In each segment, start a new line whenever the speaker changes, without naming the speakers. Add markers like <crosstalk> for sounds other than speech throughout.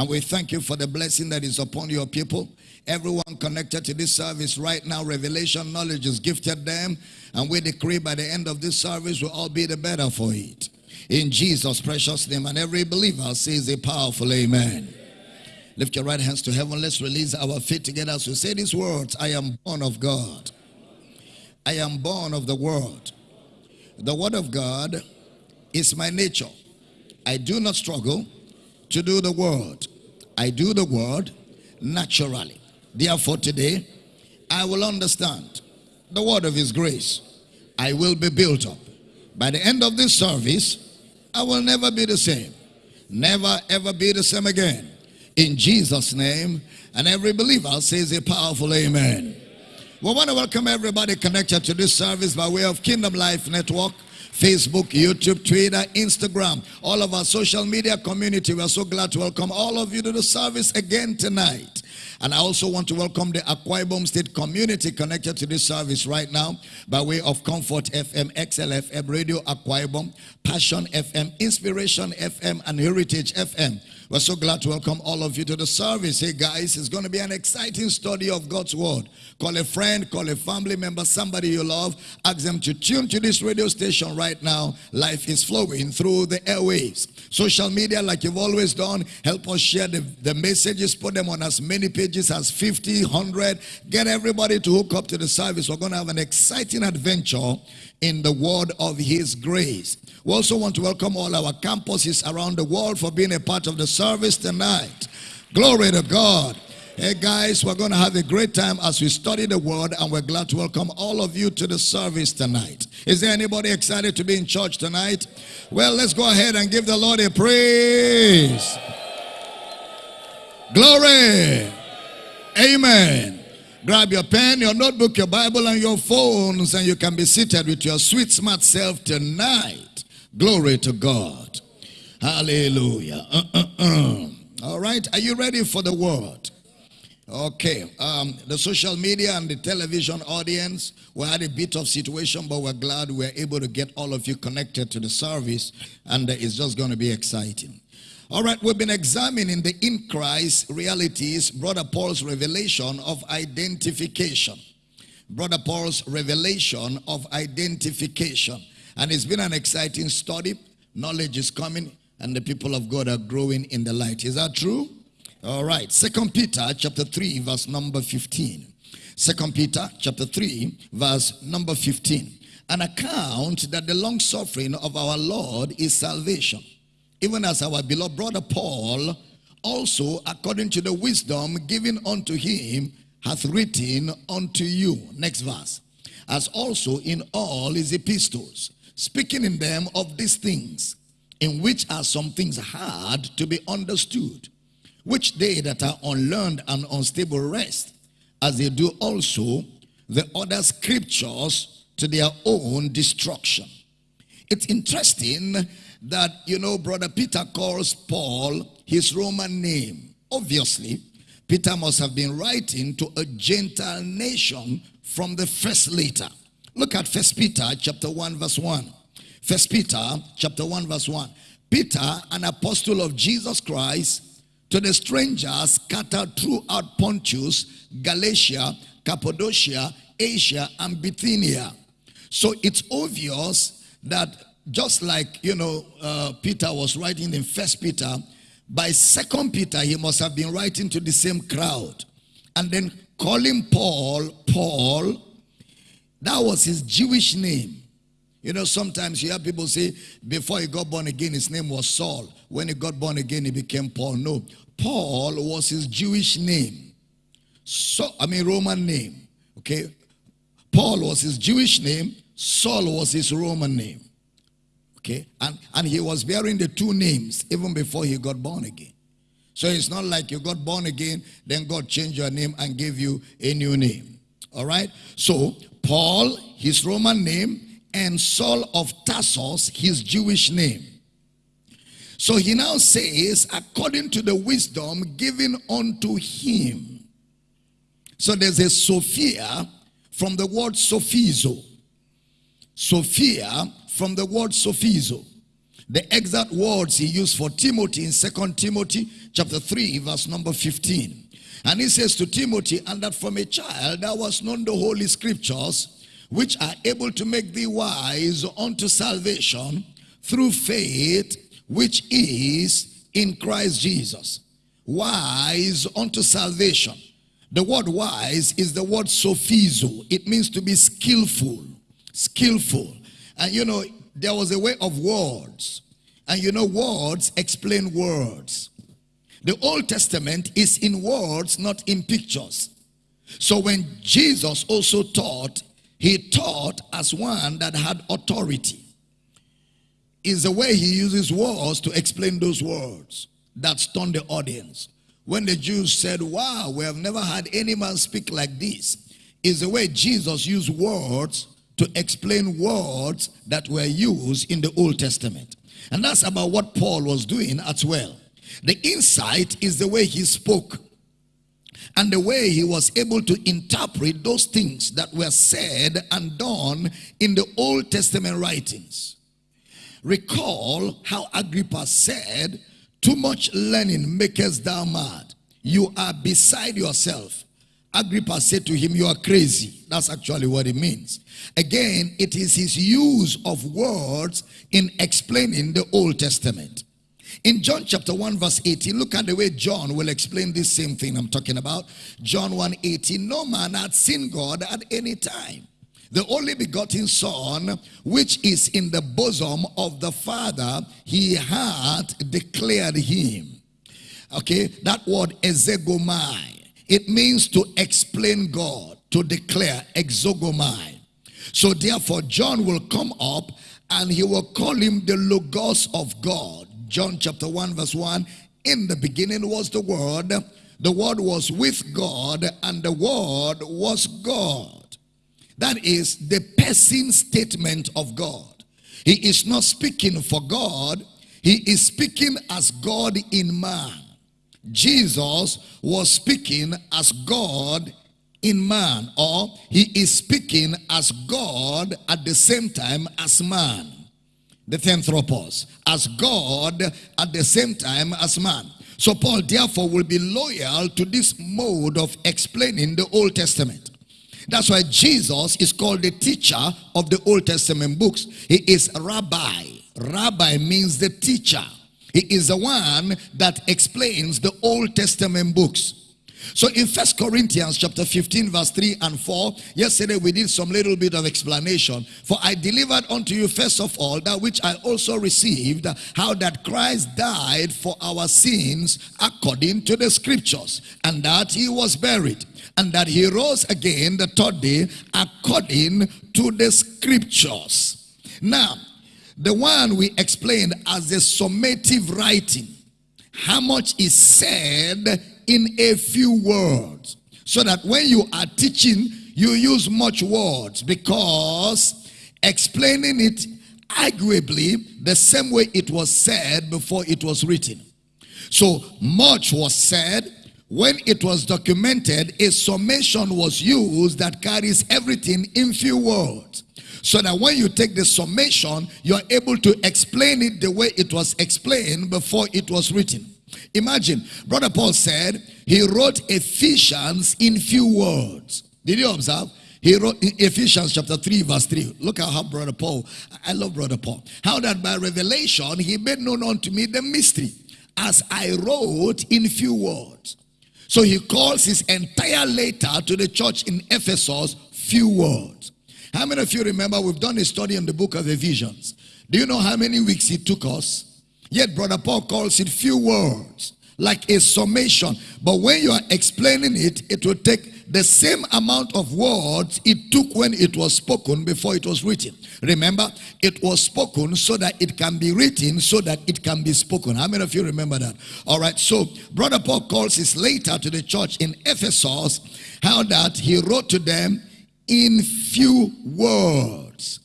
And we thank you for the blessing that is upon your people. Everyone connected to this service right now, revelation knowledge is gifted them. And we decree by the end of this service, we'll all be the better for it. In Jesus' precious name. And every believer says a powerful amen. Lift your right hands to heaven. Let's release our feet together as we say these words I am born of God. I am born of the world. The Word of God is my nature. I do not struggle to do the Word. I do the Word naturally. Therefore, today, I will understand the Word of His grace. I will be built up. By the end of this service, I will never be the same. Never ever be the same again. In Jesus' name. And every believer says a powerful amen. We want to welcome everybody connected to this service by way of Kingdom Life Network. Facebook, YouTube, Twitter, Instagram, all of our social media community. We are so glad to welcome all of you to the service again tonight. And I also want to welcome the Akwa Ibom State community connected to this service right now by way of Comfort FM, XLFM Radio Akwa Ibom, Passion FM, Inspiration FM, and Heritage FM. We're so glad to welcome all of you to the service. Hey guys, it's going to be an exciting study of God's word. Call a friend, call a family member, somebody you love. Ask them to tune to this radio station right now. Life is flowing through the airwaves. Social media, like you've always done, help us share the, the messages, put them on as many pages as 50, 100. Get everybody to hook up to the service. We're going to have an exciting adventure in the word of his grace. We also want to welcome all our campuses around the world for being a part of the service tonight. Glory to God. Hey guys, we're going to have a great time as we study the word and we're glad to welcome all of you to the service tonight. Is there anybody excited to be in church tonight? Well, let's go ahead and give the Lord a praise. Glory. Amen. Grab your pen, your notebook, your Bible, and your phones, and you can be seated with your sweet, smart self tonight. Glory to God. Hallelujah. Uh, uh, uh. All right, are you ready for the word? Okay, um, the social media and the television audience, we had a bit of situation, but we're glad we're able to get all of you connected to the service, and it's just going to be exciting. All right, we've been examining the in Christ realities, Brother Paul's revelation of identification. Brother Paul's revelation of identification. And it's been an exciting study. Knowledge is coming and the people of God are growing in the light. Is that true? All right. Second Peter chapter 3 verse number 15. Second Peter chapter 3 verse number 15. An account that the long suffering of our Lord is salvation even as our beloved brother Paul also according to the wisdom given unto him hath written unto you. Next verse. As also in all his epistles, speaking in them of these things, in which are some things hard to be understood, which they that are unlearned and unstable rest, as they do also the other scriptures to their own destruction. It's interesting that, you know, Brother Peter calls Paul his Roman name. Obviously, Peter must have been writing to a Gentile nation from the first letter. Look at First Peter chapter 1 verse 1. First Peter chapter 1 verse 1. Peter, an apostle of Jesus Christ, to the strangers scattered throughout Pontus, Galatia, Cappadocia, Asia, and Bithynia. So it's obvious that just like, you know, uh, Peter was writing in First Peter, by Second Peter, he must have been writing to the same crowd. And then calling Paul, Paul, that was his Jewish name. You know, sometimes you hear people say, before he got born again, his name was Saul. When he got born again, he became Paul. No, Paul was his Jewish name. So, I mean, Roman name. Okay? Paul was his Jewish name. Saul was his Roman name. Okay? And, and he was bearing the two names even before he got born again. So it's not like you got born again, then God changed your name and gave you a new name. All right? So, Paul, his Roman name, and Saul of Tarsus, his Jewish name. So he now says, according to the wisdom given unto him. So there's a Sophia from the word Sophizo. Sophia from the word sophizo. the exact words he used for Timothy in Second Timothy chapter 3, verse number 15. And he says to Timothy, and that from a child thou was known the holy scriptures, which are able to make thee wise unto salvation through faith, which is in Christ Jesus. Wise unto salvation. The word wise is the word sophizo. It means to be skillful, skillful. And you know, there was a way of words. And you know, words explain words. The Old Testament is in words, not in pictures. So when Jesus also taught, he taught as one that had authority. Is the way he uses words to explain those words that stunned the audience. When the Jews said, Wow, we have never had any man speak like this, is the way Jesus used words to explain words that were used in the Old Testament. And that's about what Paul was doing as well. The insight is the way he spoke and the way he was able to interpret those things that were said and done in the Old Testament writings. Recall how Agrippa said, Too much learning maketh thou mad. You are beside yourself. Agrippa said to him, You are crazy. That's actually what it means. Again, it is his use of words in explaining the Old Testament. In John chapter 1 verse 18, look at the way John will explain this same thing I'm talking about. John 1 18, no man had seen God at any time. The only begotten Son, which is in the bosom of the Father, he had declared him. Okay, that word exegomai it means to explain God, to declare, exegomai. So therefore, John will come up and he will call him the Logos of God. John chapter 1 verse 1, in the beginning was the Word, the Word was with God, and the Word was God. That is the person statement of God. He is not speaking for God, he is speaking as God in man. Jesus was speaking as God in man, or he is speaking as God at the same time as man. The Theanthropos, as God at the same time as man. So Paul therefore will be loyal to this mode of explaining the Old Testament. That's why Jesus is called the teacher of the Old Testament books. He is rabbi. Rabbi means the teacher. He is the one that explains the Old Testament books. So in First Corinthians chapter 15 verse 3 and 4, yesterday we did some little bit of explanation. For I delivered unto you first of all that which I also received, how that Christ died for our sins according to the scriptures, and that he was buried, and that he rose again the third day according to the scriptures. Now, the one we explained as a summative writing. How much is said in a few words. So that when you are teaching, you use much words because explaining it arguably the same way it was said before it was written. So much was said. When it was documented, a summation was used that carries everything in few words. So that when you take the summation, you are able to explain it the way it was explained before it was written. Imagine, Brother Paul said he wrote Ephesians in few words. Did you observe? He wrote in Ephesians chapter 3, verse 3. Look at how Brother Paul, I love Brother Paul. How that by revelation he made known unto me the mystery, as I wrote in few words. So he calls his entire letter to the church in Ephesus few words. How many of you remember we've done a study on the book of Ephesians? Do you know how many weeks it took us? Yet Brother Paul calls it few words, like a summation. But when you are explaining it, it will take the same amount of words it took when it was spoken before it was written. Remember, it was spoken so that it can be written, so that it can be spoken. How many of you remember that? All right, so Brother Paul calls his letter to the church in Ephesus how that he wrote to them in few words.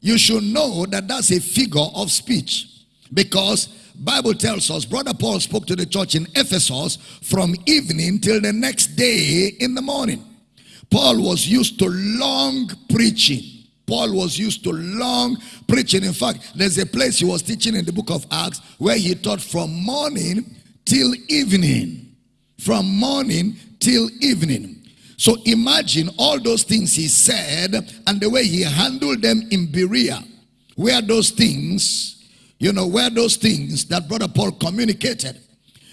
You should know that that's a figure of speech because Bible tells us brother Paul spoke to the church in Ephesus from evening till the next day in the morning. Paul was used to long preaching. Paul was used to long preaching. In fact, there's a place he was teaching in the book of Acts where he taught from morning till evening. From morning till evening. So imagine all those things he said and the way he handled them in Berea. Where those things, you know, where those things that Brother Paul communicated.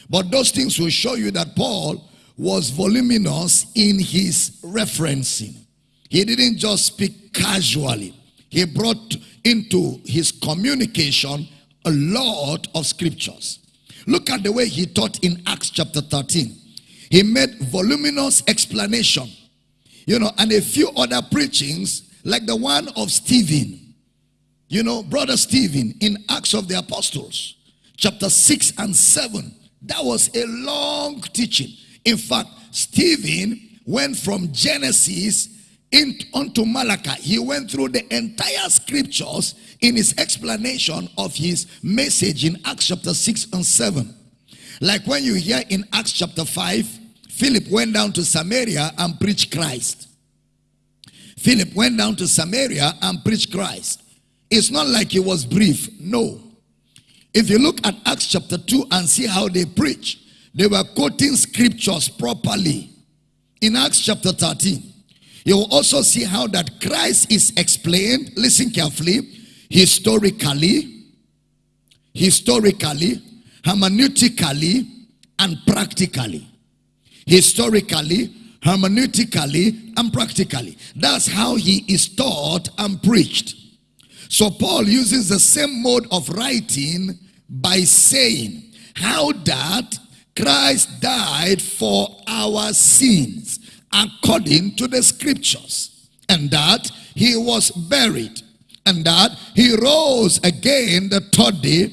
But those things will show you that Paul was voluminous in his referencing. He didn't just speak casually. He brought into his communication a lot of scriptures. Look at the way he taught in Acts chapter 13. He made voluminous explanation. You know, and a few other preachings like the one of Stephen. You know, brother Stephen in Acts of the Apostles, chapter 6 and 7. That was a long teaching. In fact, Stephen went from Genesis in, onto Malachi. He went through the entire scriptures in his explanation of his message in Acts chapter 6 and 7. Like when you hear in Acts chapter 5, Philip went down to Samaria and preached Christ. Philip went down to Samaria and preached Christ. It's not like he was brief. No. If you look at Acts chapter 2 and see how they preach, they were quoting scriptures properly. In Acts chapter 13, you will also see how that Christ is explained, listen carefully, historically, historically, hermeneutically, and practically. Historically, hermeneutically, and practically. That's how he is taught and preached. So Paul uses the same mode of writing by saying how that Christ died for our sins according to the scriptures and that he was buried and that he rose again the third day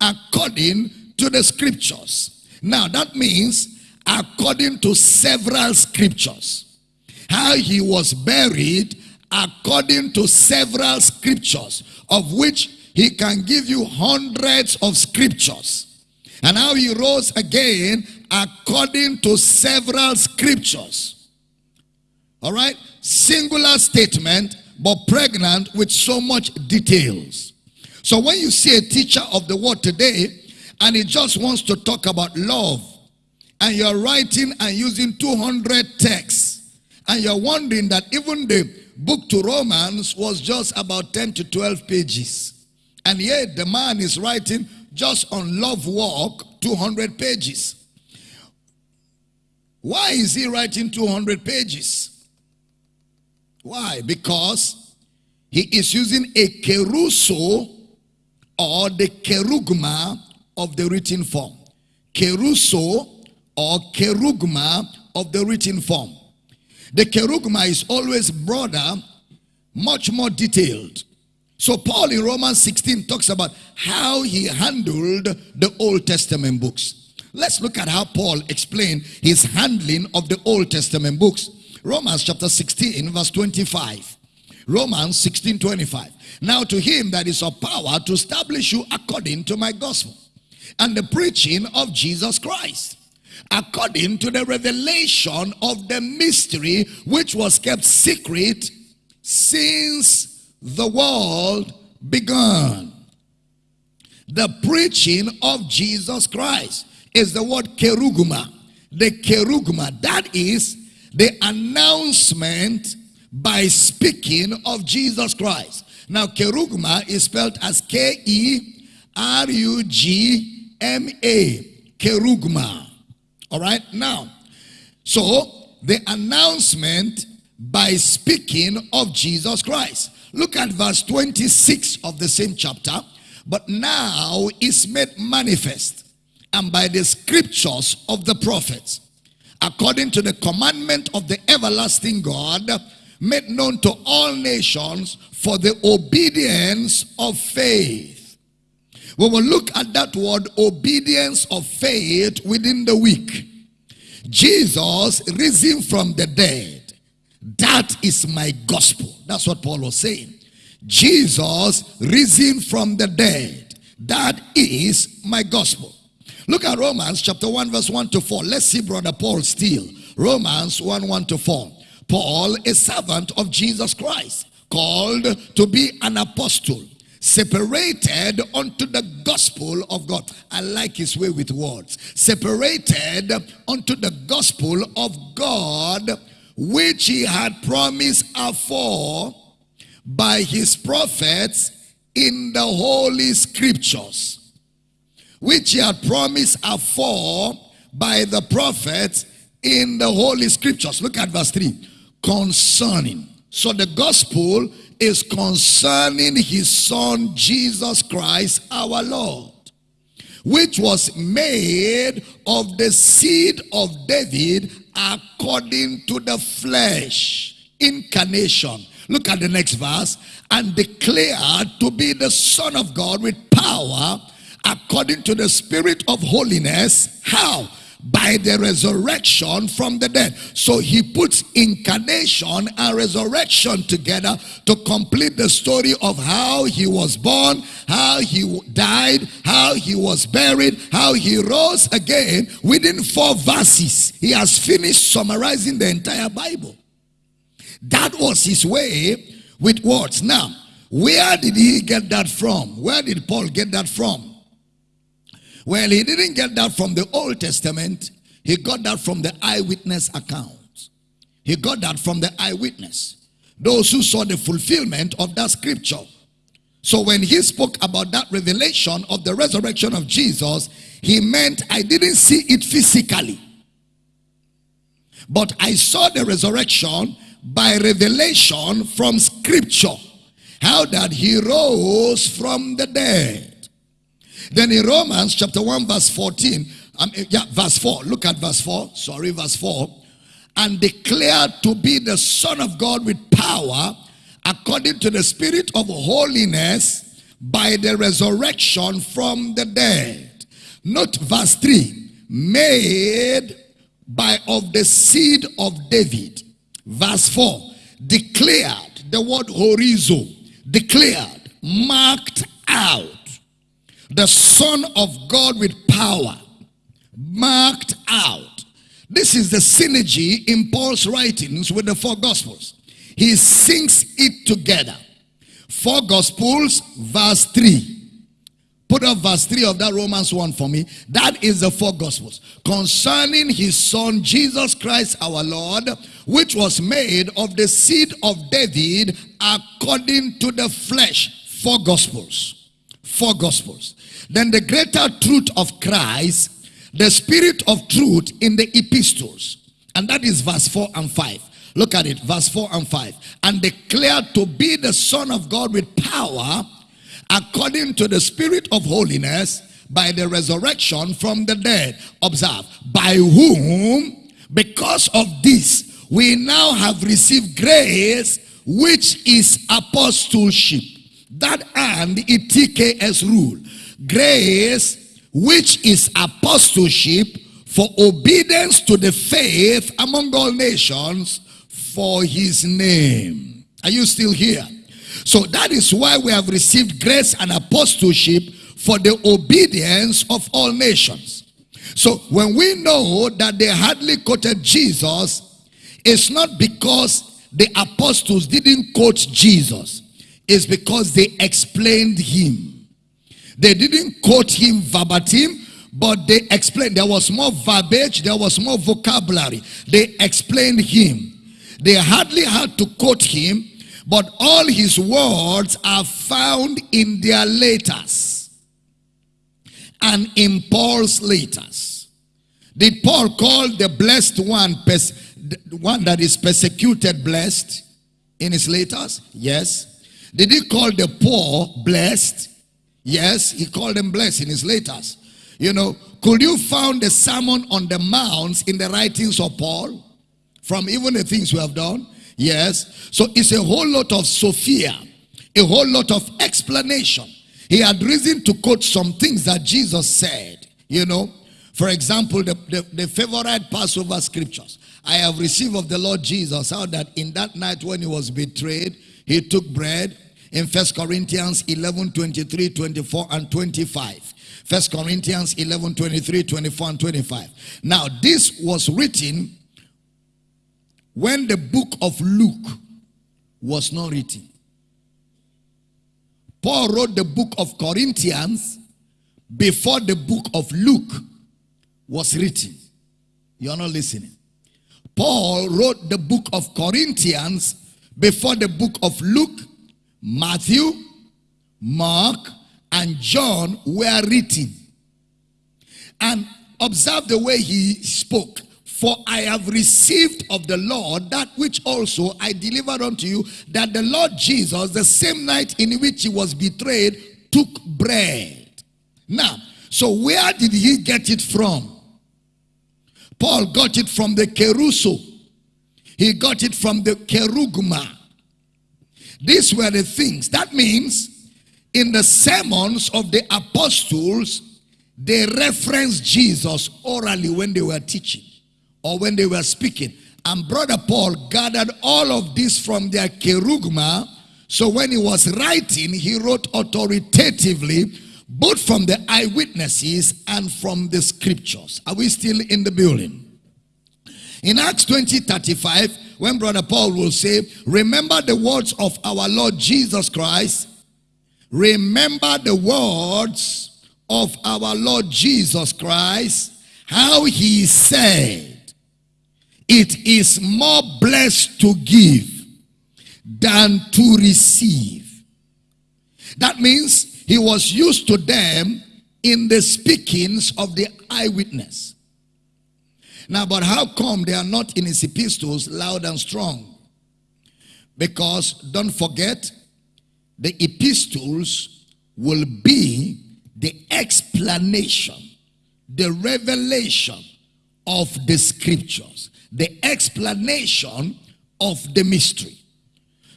according to the scriptures. Now that means according to several scriptures. How he was buried according to several scriptures of which he can give you hundreds of scriptures and how he rose again according to several scriptures. All right? Singular statement, but pregnant with so much details. So when you see a teacher of the word today, and he just wants to talk about love, and you're writing and using 200 texts, and you're wondering that even the book to Romans was just about 10 to 12 pages. And yet the man is writing just on love walk 200 pages. Why is he writing 200 pages? Why? Because he is using a keruso or the kerugma of the written form. Keruso or kerugma of the written form. The kerugma is always broader, much more detailed. So Paul in Romans 16 talks about how he handled the Old Testament books. Let's look at how Paul explained his handling of the Old Testament books. Romans chapter 16 verse 25. Romans 16 25. Now to him that is of power to establish you according to my gospel and the preaching of Jesus Christ according to the revelation of the mystery which was kept secret since the world began. The preaching of Jesus Christ is the word kerugma. The kerugma, that is the announcement by speaking of Jesus Christ. Now, kerugma is spelled as K E R U G M A. Kerugma. All right, now, so the announcement by speaking of Jesus Christ. Look at verse 26 of the same chapter. But now is made manifest and by the scriptures of the prophets, according to the commandment of the everlasting God, made known to all nations for the obedience of faith. We will look at that word obedience of faith within the week. Jesus risen from the dead that is my gospel. That's what Paul was saying. Jesus risen from the dead. That is my gospel. Look at Romans chapter 1 verse 1 to 4. Let's see brother Paul still. Romans 1 1 to 4. Paul, a servant of Jesus Christ, called to be an apostle, separated unto the gospel of God. I like his way with words. Separated unto the gospel of God, which he had promised afore by his prophets in the holy scriptures, which he had promised afore by the prophets in the holy scriptures. Look at verse 3. Concerning. So the gospel is concerning his son Jesus Christ our Lord, which was made of the seed of David according to the flesh. Incarnation. Look at the next verse. And declared to be the Son of God with power according to the Spirit of holiness. How? By the resurrection from the dead. So he puts incarnation and resurrection together to complete the story of how he was born, how he died, how he was buried, how he rose again. Within four verses, he has finished summarizing the entire Bible. That was his way with words. Now, where did he get that from? Where did Paul get that from? Well, he didn't get that from the Old Testament. He got that from the eyewitness accounts. He got that from the eyewitness. Those who saw the fulfillment of that scripture. So when he spoke about that revelation of the resurrection of Jesus, he meant I didn't see it physically. But I saw the resurrection by revelation from scripture. How that he rose from the dead. Then in Romans chapter 1 verse 14, um, yeah, verse 4, look at verse 4, sorry, verse 4. And declared to be the Son of God with power according to the Spirit of holiness by the resurrection from the dead. Note verse 3, made by of the seed of David. Verse 4, declared, the word horizo, declared, marked out the Son of God with power, marked out. This is the synergy in Paul's writings with the four Gospels. He sings it together. Four Gospels, verse 3. Put up verse 3 of that Romans 1 for me. That is the four Gospels. Concerning his Son, Jesus Christ our Lord, which was made of the seed of David according to the flesh. Four Gospels. Four Gospels. Then the greater truth of Christ, the spirit of truth in the epistles. And that is verse 4 and 5. Look at it, verse 4 and 5. And declared to be the Son of God with power according to the spirit of holiness by the resurrection from the dead. Observe, by whom, because of this, we now have received grace which is apostleship. That and ETKS rule grace which is apostleship for obedience to the faith among all nations for his name. Are you still here? So that is why we have received grace and apostleship for the obedience of all nations. So when we know that they hardly quoted Jesus, it's not because the apostles didn't quote Jesus. It's because they explained him. They didn't quote him verbatim, but they explained. There was more verbiage, there was more vocabulary. They explained him. They hardly had to quote him, but all his words are found in their letters and in Paul's letters. Did Paul call the blessed one, one that is persecuted blessed in his letters? Yes. Did he call the poor blessed? Yes, he called them blessed in his letters. You know, could you found the Sermon on the Mounts in the writings of Paul? From even the things we have done? Yes. So it's a whole lot of Sophia, a whole lot of explanation. He had reason to quote some things that Jesus said, you know. For example, the, the, the favorite Passover scriptures. I have received of the Lord Jesus how that in that night when he was betrayed, he took bread, in First Corinthians 11, 23, 24, and 25. First Corinthians 11, 23, 24, and 25. Now, this was written when the book of Luke was not written. Paul wrote the book of Corinthians before the book of Luke was written. You're not listening. Paul wrote the book of Corinthians before the book of Luke, Matthew, Mark, and John were written. And observe the way he spoke. For I have received of the Lord that which also I delivered unto you, that the Lord Jesus, the same night in which he was betrayed, took bread. Now, so where did he get it from? Paul got it from the kerusso. He got it from the kerugma. These were the things. That means in the sermons of the apostles, they referenced Jesus orally when they were teaching or when they were speaking. And Brother Paul gathered all of this from their kerugma. So when he was writing, he wrote authoritatively, both from the eyewitnesses and from the scriptures. Are we still in the building? In Acts 20 35, when Brother Paul will say, Remember the words of our Lord Jesus Christ. Remember the words of our Lord Jesus Christ, how he said, it is more blessed to give than to receive. That means he was used to them in the speakings of the eyewitness. Now, but how come they are not in his epistles loud and strong? Because don't forget, the epistles will be the explanation, the revelation of the scriptures the explanation of the mystery.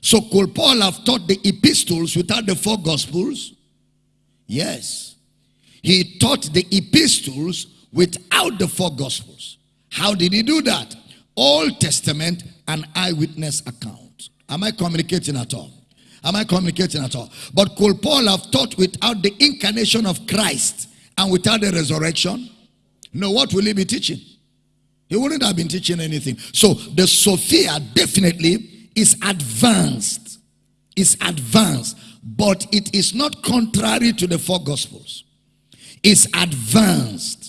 So could Paul have taught the epistles without the four gospels? Yes. He taught the epistles without the four gospels. How did he do that? Old Testament and eyewitness account. Am I communicating at all? Am I communicating at all? But could Paul have taught without the incarnation of Christ and without the resurrection? No, what will he be teaching? He wouldn't have been teaching anything. So the Sophia definitely is advanced. Is advanced. But it is not contrary to the four gospels. It's advanced.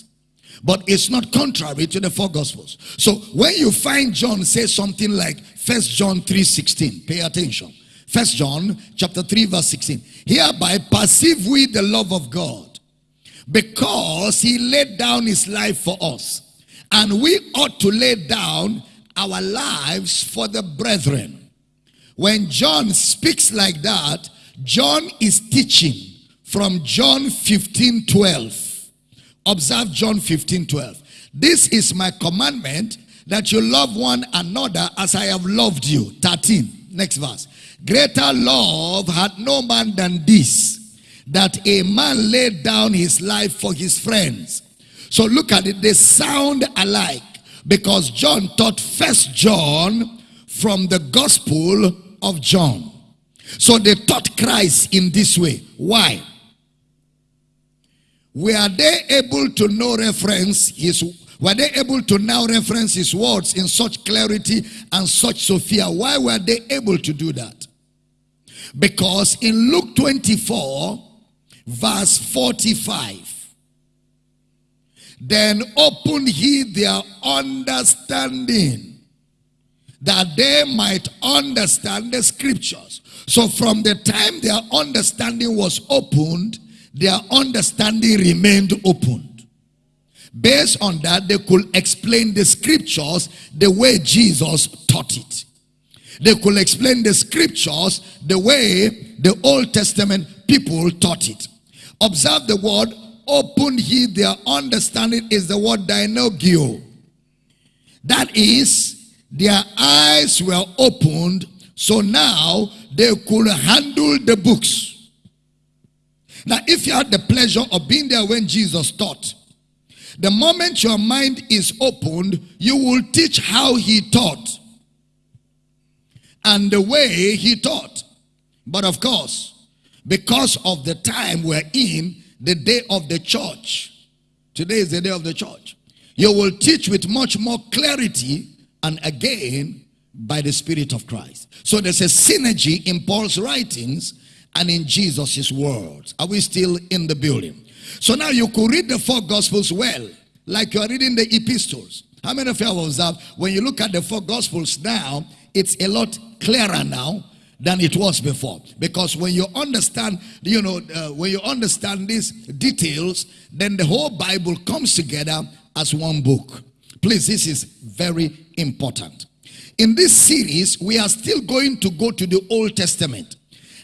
But it's not contrary to the four gospels. So when you find John say something like First John 3 16, pay attention. First John chapter 3, verse 16. Hereby perceive we the love of God because he laid down his life for us and we ought to lay down our lives for the brethren. When John speaks like that, John is teaching from John 15 12. Observe John 15 12. This is my commandment that you love one another as I have loved you. 13. Next verse. Greater love had no man than this, that a man laid down his life for his friends. So look at it, they sound alike because John taught first John from the gospel of John. So they taught Christ in this way. Why? Were they able to know reference his were they able to now reference his words in such clarity and such Sophia? Why were they able to do that? Because in Luke 24, verse 45, then open he their understanding that they might understand the scriptures. So from the time their understanding was opened, their understanding remained opened. Based on that, they could explain the scriptures the way Jesus taught it. They could explain the scriptures the way the Old Testament people taught it. Observe the word opened he their understanding is the word dianoigo. That is, their eyes were opened, so now they could handle the books. Now, if you had the pleasure of being there when Jesus taught, the moment your mind is opened, you will teach how he taught and the way he taught. But of course, because of the time we're in, the day of the church. Today is the day of the church. You will teach with much more clarity and again by the Spirit of Christ. So there's a synergy in Paul's writings and in Jesus' words. Are we still in the building? So now you could read the four gospels well, like you're reading the epistles. How many of you have observed when you look at the four gospels now, it's a lot clearer now than it was before. Because when you understand, you know, uh, when you understand these details, then the whole Bible comes together as one book. Please, this is very important. In this series, we are still going to go to the Old Testament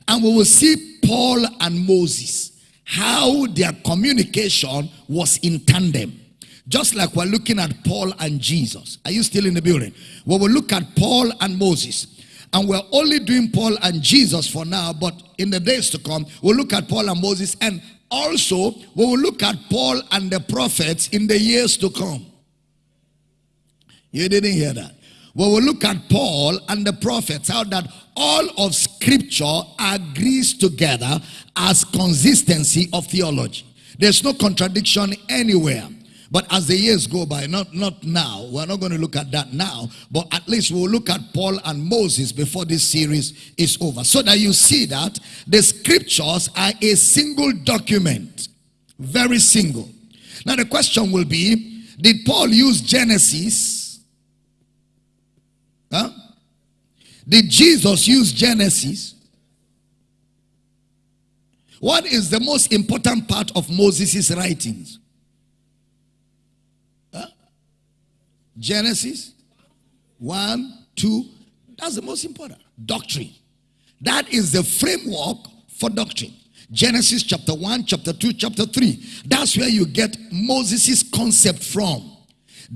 and we will see Paul and Moses, how their communication was in tandem. Just like we're looking at Paul and Jesus. Are you still in the building? We will look at Paul and Moses. And we're only doing Paul and Jesus for now, but in the days to come, we'll look at Paul and Moses. And also, we will look at Paul and the prophets in the years to come. You didn't hear that. We will look at Paul and the prophets, how that all of scripture agrees together as consistency of theology. There's no contradiction anywhere. But as the years go by, not, not now, we're not going to look at that now, but at least we'll look at Paul and Moses before this series is over. So that you see that the scriptures are a single document, very single. Now the question will be, did Paul use Genesis? Huh? Did Jesus use Genesis? What is the most important part of Moses' writings? Genesis 1, 2. That's the most important. Doctrine. That is the framework for doctrine. Genesis chapter 1, chapter 2, chapter 3. That's where you get Moses' concept from.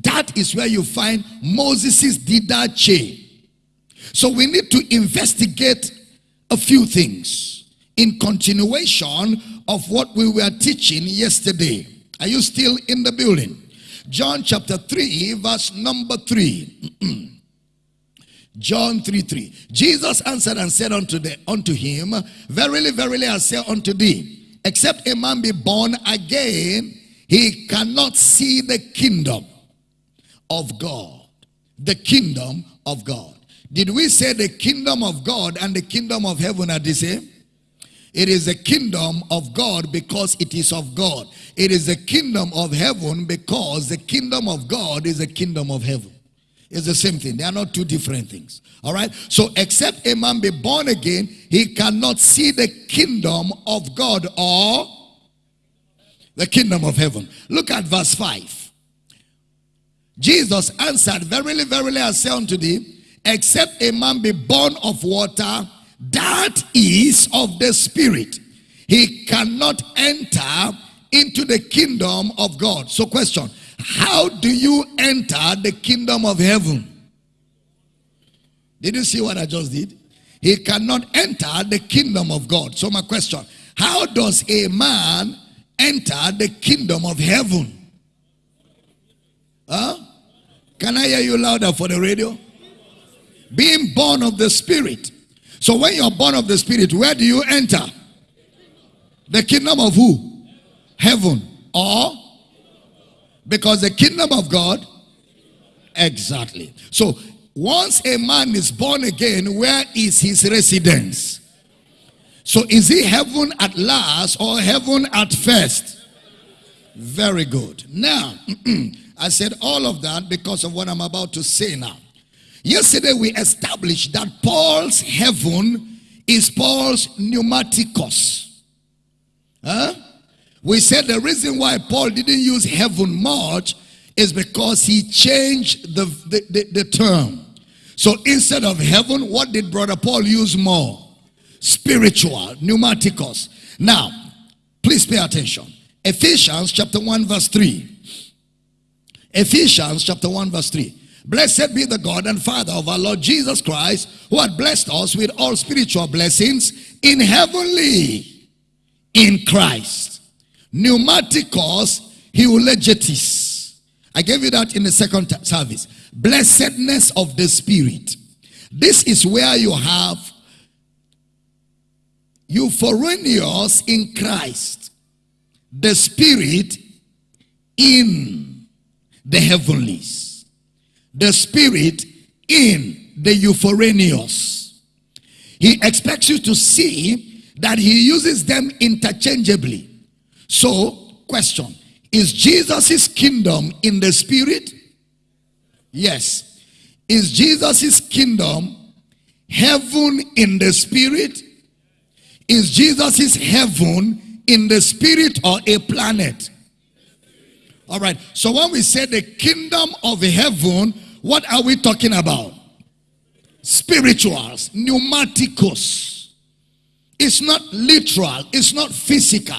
That is where you find Moses' didache. So we need to investigate a few things in continuation of what we were teaching yesterday. Are you still in the building? John chapter 3, verse number 3. <clears throat> John 3 3. Jesus answered and said unto, the, unto him, Verily, verily, I say unto thee, except a man be born again, he cannot see the kingdom of God. The kingdom of God. Did we say the kingdom of God and the kingdom of heaven are the same? It is the kingdom of God because it is of God. It is the kingdom of heaven because the kingdom of God is the kingdom of heaven. It's the same thing. They are not two different things. All right. So except a man be born again, he cannot see the kingdom of God or the kingdom of heaven. Look at verse 5. Jesus answered, Verily, verily, I say unto thee, except a man be born of water that is of the spirit. He cannot enter into the kingdom of God. So question, how do you enter the kingdom of heaven? Did you see what I just did? He cannot enter the kingdom of God. So my question, how does a man enter the kingdom of heaven? Huh? Can I hear you louder for the radio? Being born of the spirit. So when you're born of the Spirit, where do you enter? The kingdom of who? Heaven. Or? Because the kingdom of God. Exactly. So once a man is born again, where is his residence? So is he heaven at last or heaven at first? Very good. Now, <clears throat> I said all of that because of what I'm about to say now. Yesterday we established that Paul's heaven is Paul's pneumaticos. Huh? We said the reason why Paul didn't use heaven much is because he changed the, the, the, the term. So instead of heaven, what did brother Paul use more? Spiritual, pneumaticos. Now, please pay attention. Ephesians chapter 1 verse 3. Ephesians chapter 1 verse 3. Blessed be the God and Father of our Lord Jesus Christ, who had blessed us with all spiritual blessings in heavenly in Christ. Pneumaticos eulogetis. I gave you that in the second service. Blessedness of the Spirit. This is where you have epouranios in Christ. The Spirit in the heavenlies the spirit in the epouranios. He expects you to see that he uses them interchangeably. So, question Is Jesus' kingdom in the spirit? Yes. Is Jesus' kingdom heaven in the spirit? Is Jesus' heaven in the spirit or a planet? All right. So when we say the kingdom of heaven, what are we talking about? Spirituals, pneumaticos. It's not literal, it's not physical.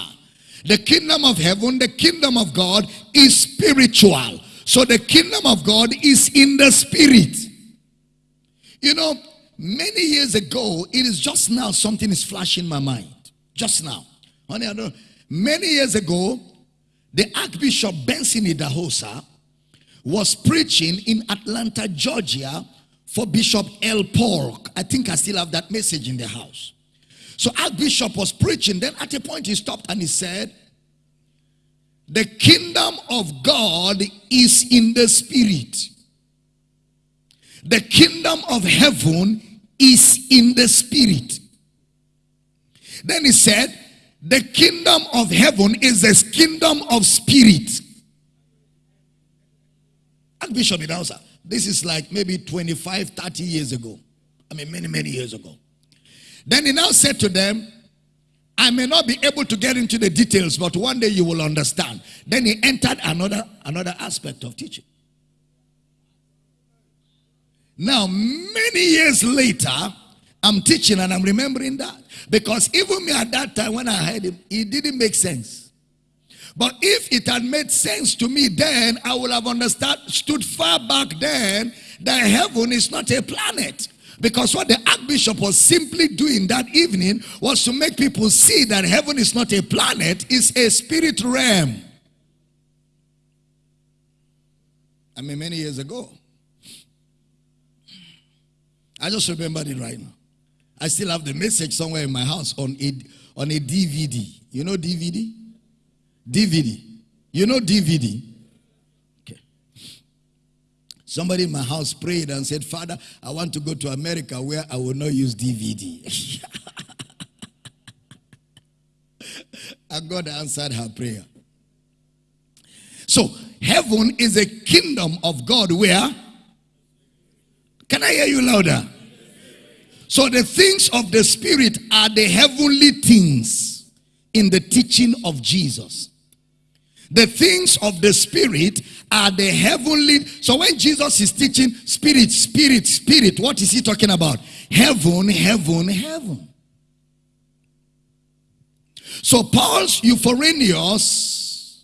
The kingdom of heaven, the kingdom of God is spiritual. So the kingdom of God is in the spirit. You know, many years ago, it is just now something is flashing my mind. Just now. Honey, I know. Many years ago, the Archbishop Benson Idahosa was preaching in Atlanta, Georgia for Bishop L. Polk. I think I still have that message in the house. So Archbishop was preaching. Then at a point he stopped and he said, the kingdom of God is in the spirit. The kingdom of heaven is in the spirit. Then he said, the kingdom of heaven is a kingdom of spirit. Archbishop Idahosa, this is like maybe 25, 30 years ago. I mean, many, many years ago. Then he now said to them, I may not be able to get into the details, but one day you will understand. Then he entered another, another aspect of teaching. Now, many years later, I'm teaching and I'm remembering that. Because even me at that time when I heard him, it didn't make sense. But if it had made sense to me then, I would have understood stood far back then that heaven is not a planet. Because what the archbishop was simply doing that evening was to make people see that heaven is not a planet, it's a spirit realm. I mean, many years ago. I just remembered it right now. I still have the message somewhere in my house on a, on a DVD. You know DVD? DVD. You know DVD? Okay. Somebody in my house prayed and said, Father, I want to go to America where I will not use DVD. <laughs> and God answered her prayer. So, heaven is a kingdom of God where? Can I hear you louder? So, the things of the Spirit are the heavenly things in the teaching of Jesus. The things of the Spirit are the heavenly. So when Jesus is teaching spirit, spirit, spirit, what is he talking about? Heaven, heaven, heaven. So Paul's epouranios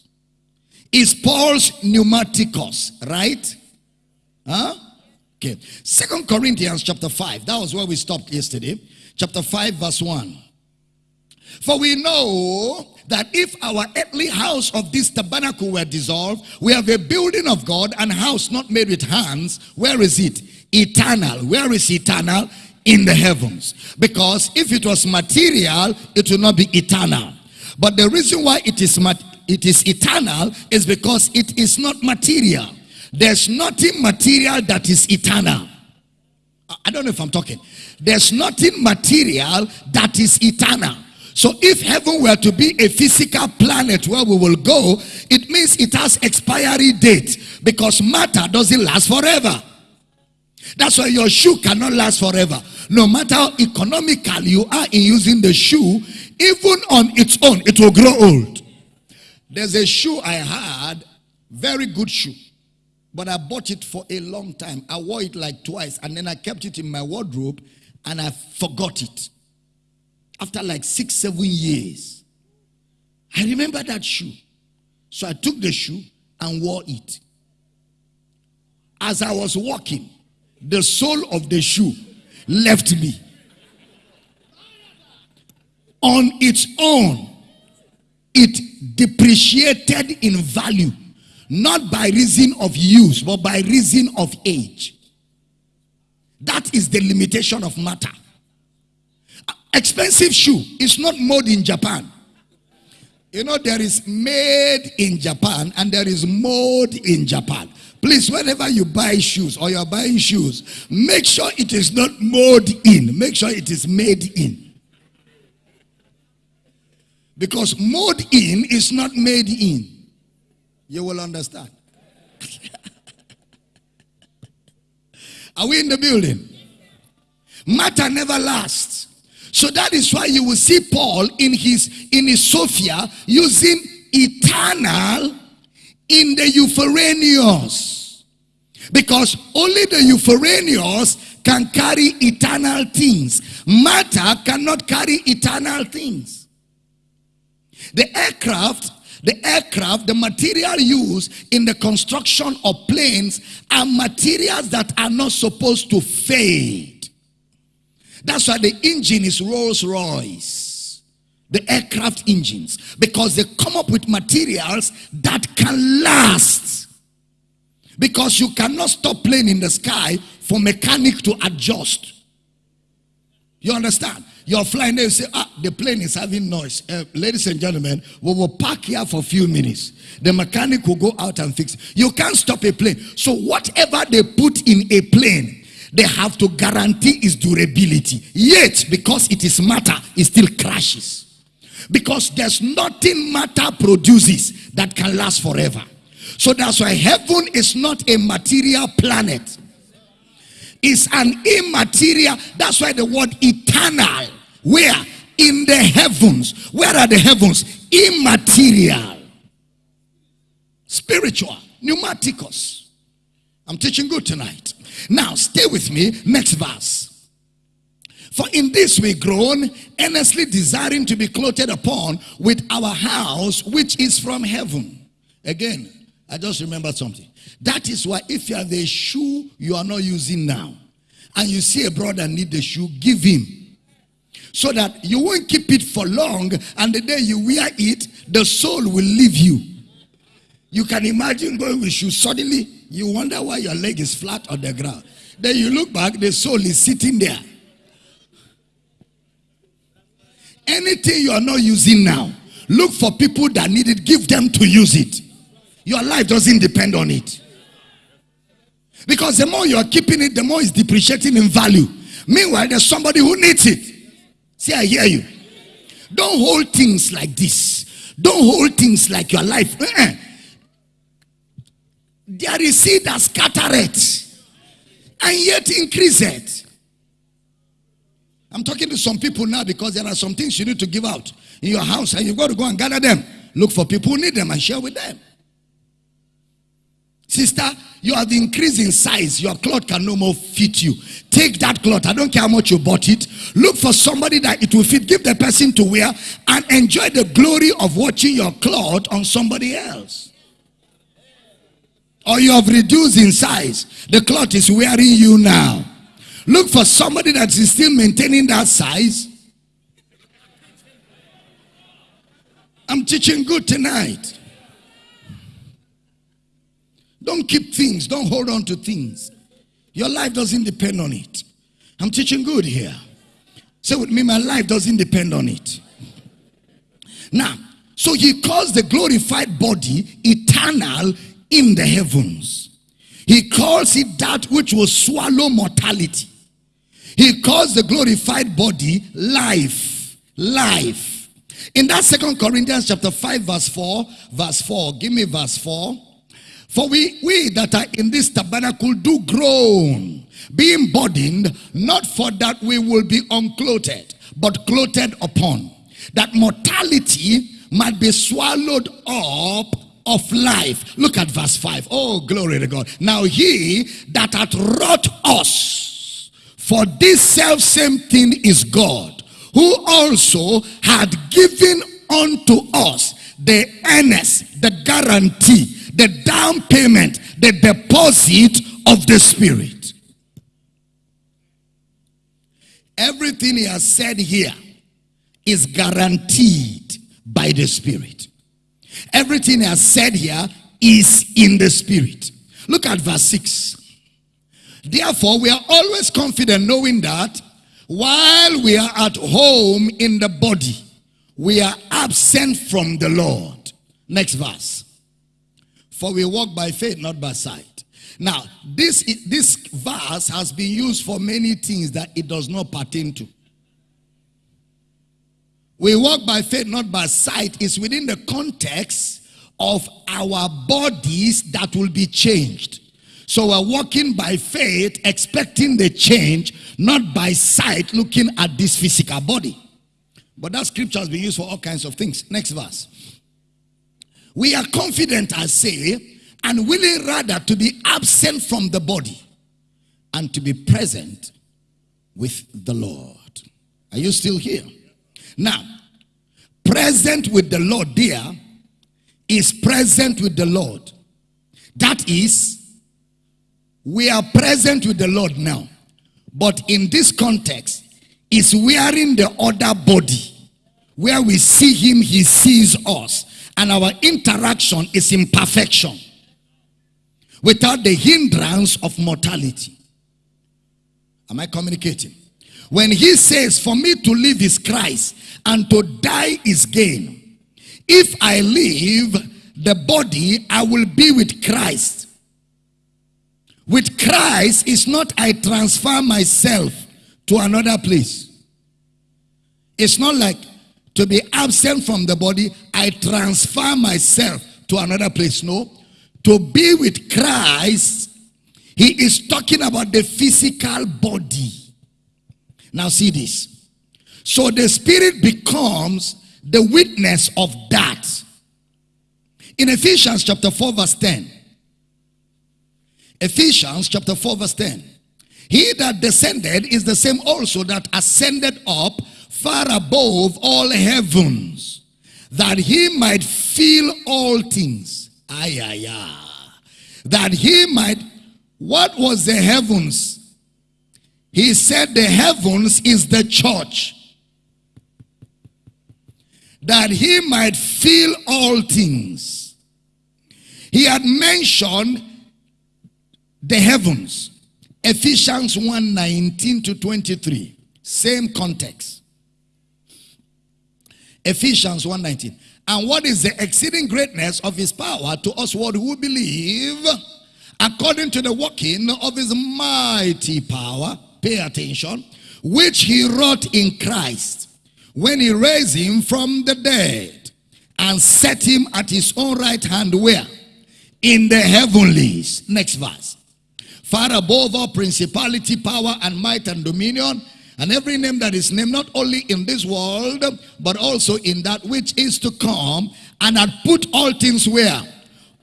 is Paul's pneumaticos, right? Huh? Okay. Second Corinthians chapter 5. That was where we stopped yesterday. Chapter 5, verse 1. For we know that if our earthly house of this tabernacle were dissolved, we have a building of God and house not made with hands. Where is it? Eternal. Where is eternal? In the heavens. Because if it was material, it will not be eternal. But the reason why it is it is eternal is because it is not material. There's nothing material that is eternal. I don't know if I'm talking. There's nothing material that is eternal. So if heaven were to be a physical planet where we will go, it means it has expiry date because matter doesn't last forever. That's why your shoe cannot last forever. No matter how economical you are in using the shoe, even on its own, it will grow old. There's a shoe I had, very good shoe. But I bought it for a long time. I wore it like twice and then I kept it in my wardrobe and I forgot it after like six, seven years. I remember that shoe. So I took the shoe and wore it. As I was walking, the sole of the shoe left me. On its own, it depreciated in value, not by reason of use, but by reason of age. That is the limitation of matter. Expensive shoe is not made in Japan. You know, there is made in Japan and there is mode in Japan. Please, whenever you buy shoes or you're buying shoes, make sure it is not made in. Make sure it is made in. Because mode in is not made in. You will understand. Are we in the building? Matter never lasts. So that is why you will see Paul in his in his Sophia using eternal in the Epouranios. Because only the Epouranios can carry eternal things. Matter cannot carry eternal things. The aircraft the aircraft, the material used in the construction of planes are materials that are not supposed to fade. That's why the engine is Rolls Royce, the aircraft engines, because they come up with materials that can last. Because you cannot stop plane in the sky for mechanic to adjust. You understand? You're flying there, you say, ah, the plane is having noise. Uh, ladies and gentlemen, we will park here for a few minutes. The mechanic will go out and fix it. You can't stop a plane. So whatever they put in a plane, they have to guarantee its durability. Yet, because it is matter, it still crashes. Because there's nothing matter produces that can last forever. So that's why heaven is not a material planet It's an immaterial. That's why the word eternal. Where? In the heavens. Where are the heavens? Immaterial. Spiritual. Pneumaticos. I'm teaching good tonight. Now, stay with me. Next verse. For in this we groan, earnestly desiring to be clothed upon with our house, which is from heaven. Again, I just remembered something. That is why if you have a shoe you are not using now, and you see a brother need the shoe, give him. So that you won't keep it for long, and the day you wear it, the soul will leave you. You can imagine going with shoes. Suddenly, you wonder why your leg is flat on the ground. Then you look back, the soul is sitting there. Anything you are not using now, look for people that need it, give them to use it. Your life doesn't depend on it. Because the more you are keeping it, the more it's depreciating in value. Meanwhile, there's somebody who needs it. See, I hear you. Don't hold things like this. Don't hold things like your life. Uh-uh. There is seed that scattereth and yet increase it. I'm talking to some people now because there are some things you need to give out in your house and you've got to go and gather them. Look for people who need them and share with them. Sister, you have increased in size. Your cloth can no more fit you. Take that cloth. I don't care how much you bought it. Look for somebody that it will fit. Give the person to wear and enjoy the glory of watching your cloth on somebody else. Or you have reduced in size. The cloth is wearing you now. Look for somebody that is still maintaining that size. I'm teaching good tonight. Don't keep things. Don't hold on to things. Your life doesn't depend on it. I'm teaching good here. Say with me, my life doesn't depend on it. Now, so he calls the glorified body eternal in the heavens. He calls it that which will swallow mortality. He calls the glorified body life. Life. In that second Corinthians chapter 5 verse 4, verse 4, give me verse 4. For we, we that are in this tabernacle do groan, being burdened, not for that we will be unclothed, but clothed upon. That mortality might be swallowed up of life. Look at verse 5. Oh, glory to God. Now he that hath wrought us, for this self same thing is God, who also had given unto us the earnest, the guarantee, the down payment, the deposit of the Spirit. Everything he has said here is guaranteed by the Spirit. Everything he has said here is in the Spirit. Look at verse 6. Therefore, we are always confident knowing that while we are at home in the body, we are absent from the Lord. Next verse. For we walk by faith, not by sight. Now, this, this verse has been used for many things that it does not pertain to. We walk by faith, not by sight, is within the context of our bodies that will be changed. So we're walking by faith, expecting the change, not by sight, looking at this physical body. But that scripture has been used for all kinds of things. Next verse. We are confident, I say, and willing rather to be absent from the body and to be present with the Lord. Are you still here? Now, present with the Lord there is present with the Lord. That is, we are present with the Lord now. But in this context, is wearing the other body. Where we see him, he sees us. And our interaction is in perfection. Without the hindrance of mortality. Am I communicating? When he says, for me to live is Christ and to die is gain. If I live the body, I will be with Christ. With Christ, is not I transfer myself to another place. It's not like to be absent from the body, I transfer myself to another place. No. To be with Christ, he is talking about the physical body. Now see this. So the spirit becomes the witness of that. In Ephesians chapter 4 verse 10. Ephesians chapter 4 verse 10. He that descended is the same also that ascended up far above all heavens, that he might fill all things. Ay, ay, ay. That he might, what was the heavens? He said the heavens is the church. That he might fill all things. He had mentioned the heavens. Ephesians 1 19 to 23. Same context. Ephesians 1 19. And what is the exceeding greatness of his power to us what who believe according to the working of his mighty power, pay attention, which he wrought in Christ when he raised him from the dead and set him at his own right hand where? In the heavenlies. Next verse far above all principality, power, and might and dominion, and every name that is named not only in this world, but also in that which is to come, and had put all things where?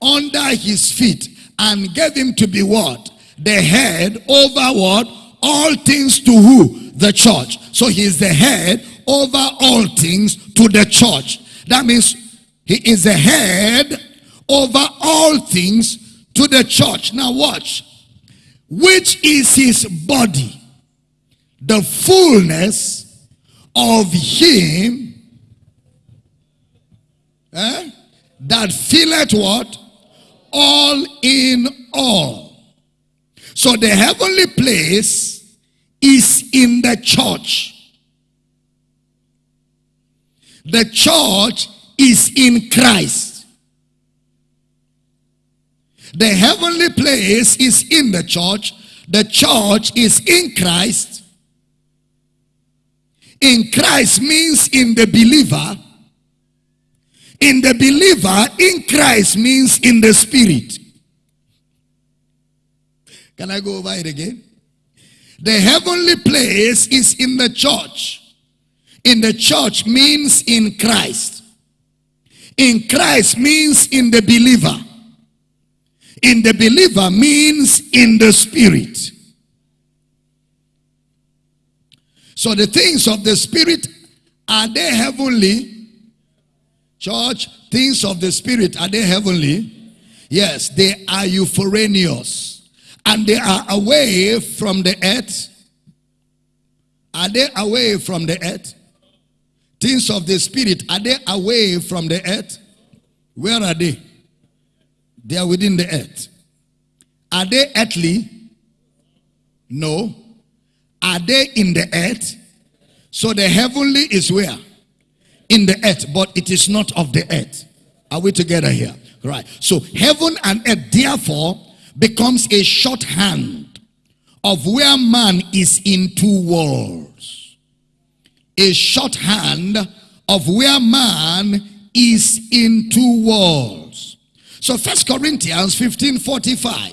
Under his feet, and gave him to be what? The head over what? All things to who? The church. So he is the head over all things to the church. That means he is the head over all things to the church. Now watch which is his body, the fullness of him eh, that filleth what? All in all. So the heavenly place is in the church. The church is in Christ. The heavenly place is in the church. The church is in Christ. In Christ means in the believer. In the believer, in Christ means in the spirit. Can I go over it again? The heavenly place is in the church. In the church means in Christ. In Christ means in the believer in the believer means in the spirit. So the things of the spirit, are they heavenly? Church, things of the spirit, are they heavenly? Yes, they are epouranios. And they are away from the earth. Are they away from the earth? Things of the spirit, are they away from the earth? Where are they? They are within the earth. Are they earthly? No. Are they in the earth? So the heavenly is where? In the earth, but it is not of the earth. Are we together here? Right. So heaven and earth therefore becomes a shorthand of where man is in two worlds. A shorthand of where man is in two worlds. So First Corinthians 15 45.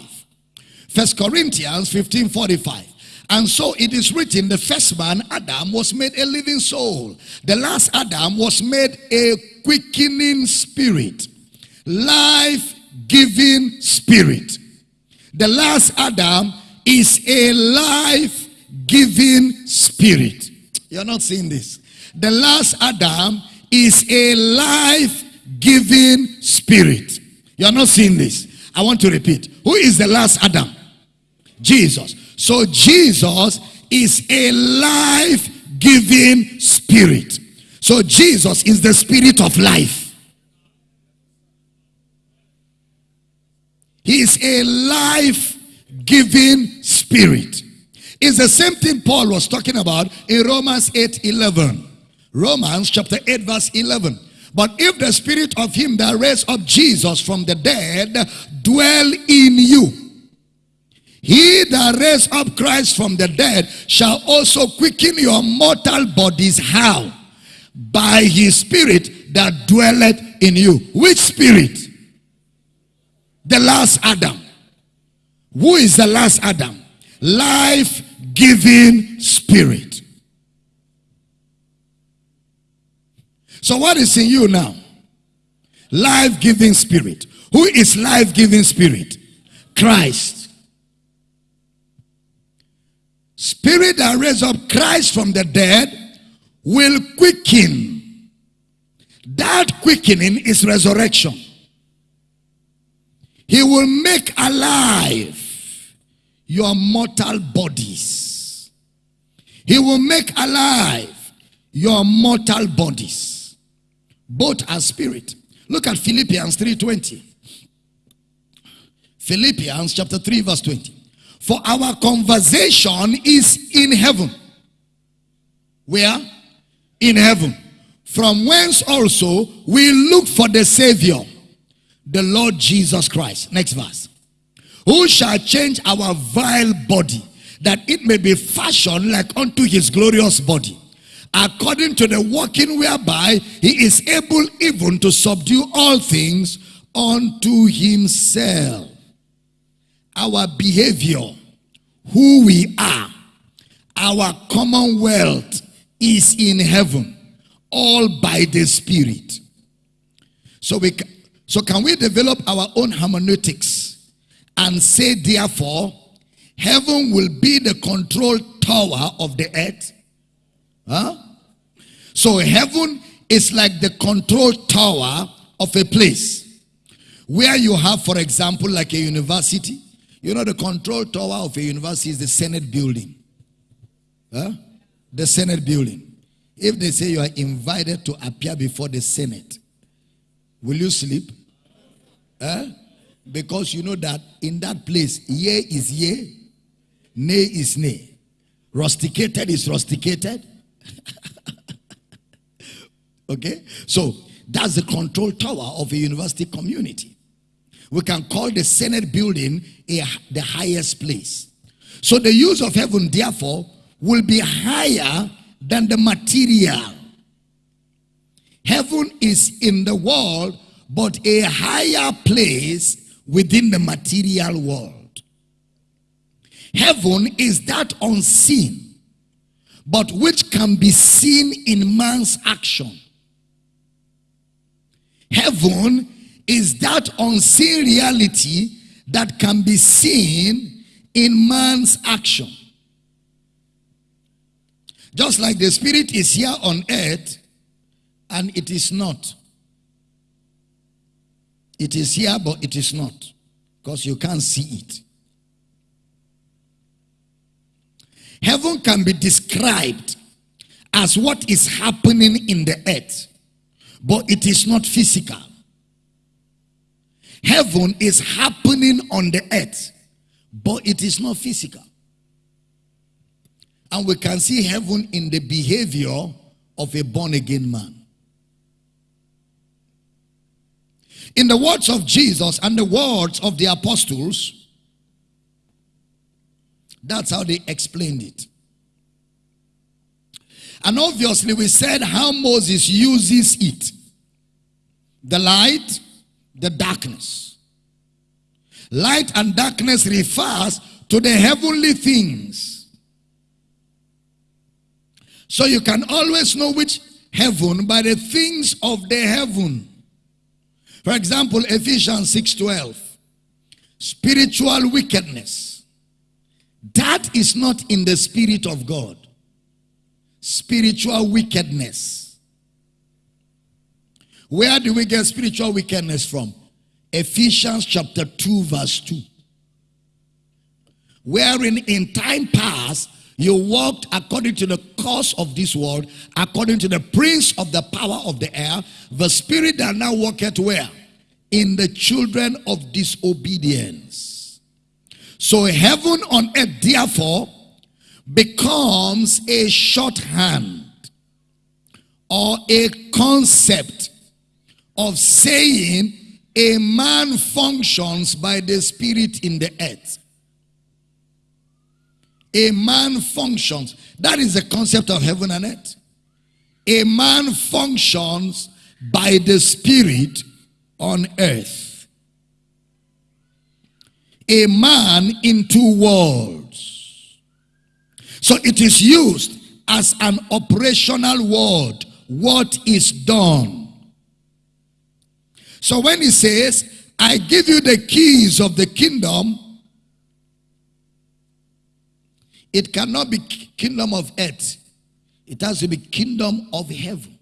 First Corinthians 15 45. And so it is written, the first man, Adam, was made a living soul. The last Adam was made a quickening spirit, life-giving spirit. The last Adam is a life-giving spirit. You're not seeing this. The last Adam is a life-giving spirit. You're not seeing this. I want to repeat. Who is the last Adam? Jesus. So Jesus is a life-giving spirit. So Jesus is the spirit of life. He is a life-giving spirit. It's the same thing Paul was talking about in Romans 8 11. Romans chapter 8, verse 11. But if the spirit of him that raised up Jesus from the dead dwell in you, he that raised up Christ from the dead shall also quicken your mortal bodies. How? By his spirit that dwelleth in you. Which spirit? The last Adam. Who is the last Adam? Life giving spirit. So what is in you now? Life giving spirit. Who is life giving spirit? Christ. Spirit that raised up Christ from the dead will quicken. That quickening is resurrection. He will make alive your mortal bodies. He will make alive your mortal bodies. Both are spirit. Look at Philippians 3.20. Philippians chapter 3 verse 20. For our conversation is in heaven. Where? In heaven. From whence also we look for the Savior, the Lord Jesus Christ. Next verse. Who shall change our vile body, that it may be fashioned like unto his glorious body, according to the working whereby he is able even to subdue all things unto himself. Our behavior, who we are, our commonwealth is in heaven, all by the Spirit. So we, so can we develop our own hermeneutics? and say therefore heaven will be the control tower of the earth huh so heaven is like the control tower of a place where you have for example like a university you know the control tower of a university is the senate building huh the senate building if they say you are invited to appear before the senate will you sleep huh because you know that in that place, yea is yea, nay is nay. Rusticated is rusticated. <laughs> okay? So that's the control tower of a university community. We can call the Senate building a, the highest place. So the use of heaven, therefore, will be higher than the material. Heaven is in the world, but a higher place within the material world. Heaven is that unseen, but which can be seen in man's action. Heaven is that unseen reality that can be seen in man's action. Just like the spirit is here on earth and it is not. It is here, but it is not. Because you can't see it. Heaven can be described as what is happening in the earth, but it is not physical. Heaven is happening on the earth, but it is not physical. And we can see heaven in the behavior of a born again man. In the words of Jesus and the words of the apostles, that's how they explained it. And obviously, we said how Moses uses it the light, the darkness. Light and darkness refers to the heavenly things. So you can always know which heaven by the things of the heaven. For example, Ephesians 6:12. Spiritual wickedness. That is not in the spirit of God. Spiritual wickedness. Where do we get spiritual wickedness from? Ephesians chapter 2, verse 2. Wherein in time past you walked according to the course of this world, according to the prince of the power of the air, the spirit that now worketh where? In the children of disobedience. So heaven on earth, therefore, becomes a shorthand or a concept of saying a man functions by the spirit in the earth. A man functions. That is the concept of heaven and earth. A man functions by the spirit on earth. A man in two worlds. So it is used as an operational word. What is done? So when he says, I give you the keys of the kingdom, it cannot be kingdom of earth. It has to be kingdom of heaven.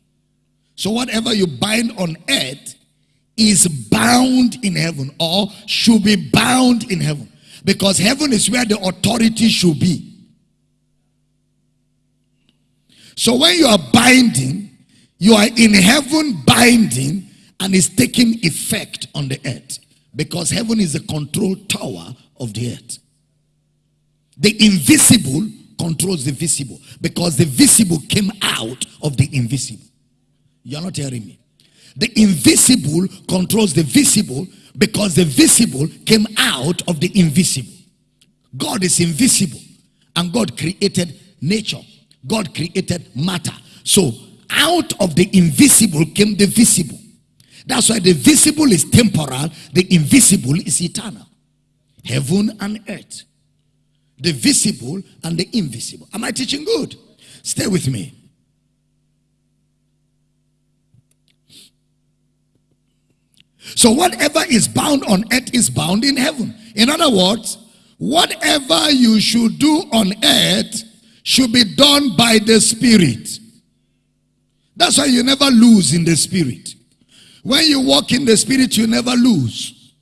So whatever you bind on earth is bound in heaven or should be bound in heaven. Because heaven is where the authority should be. So when you are binding, you are in heaven binding and is taking effect on the earth because heaven is the control tower of the earth. The invisible controls the visible because the visible came out of the invisible. You're not hearing me. The invisible controls the visible because the visible came out of the invisible. God is invisible and God created nature. God created matter. So out of the invisible came the visible. That's why the visible is temporal, the invisible is eternal. Heaven and earth. The visible and the invisible. Am I teaching good? Stay with me. So whatever is bound on earth is bound in heaven. In other words, whatever you should do on earth should be done by the spirit. That's why you never lose in the spirit. When you walk in the spirit, you never lose.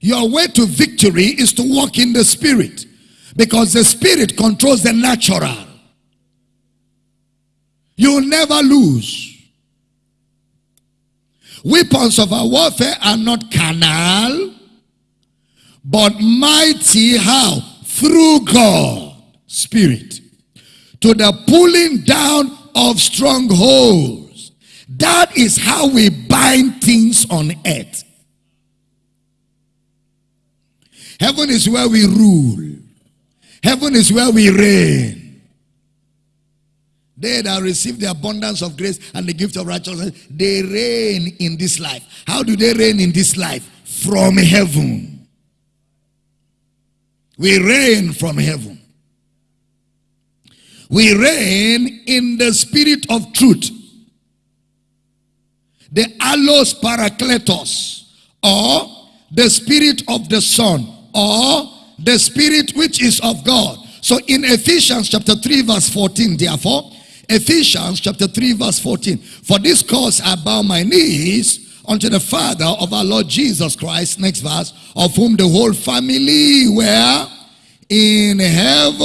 Your way to victory is to walk in the spirit because the spirit controls the natural. You will never lose. Weapons of our warfare are not carnal, but mighty how? Through God, spirit, to the pulling down of strongholds that is how we bind things on earth. Heaven is where we rule. Heaven is where we reign. They that receive the abundance of grace and the gift of righteousness, they reign in this life. How do they reign in this life? From heaven. We reign from heaven. We reign in the spirit of truth the allos parakletos or the spirit of the son or the spirit which is of God. So in Ephesians chapter 3 verse 14 therefore Ephesians chapter 3 verse 14 For this cause I bow my knees unto the Father of our Lord Jesus Christ next verse of whom the whole family were in heaven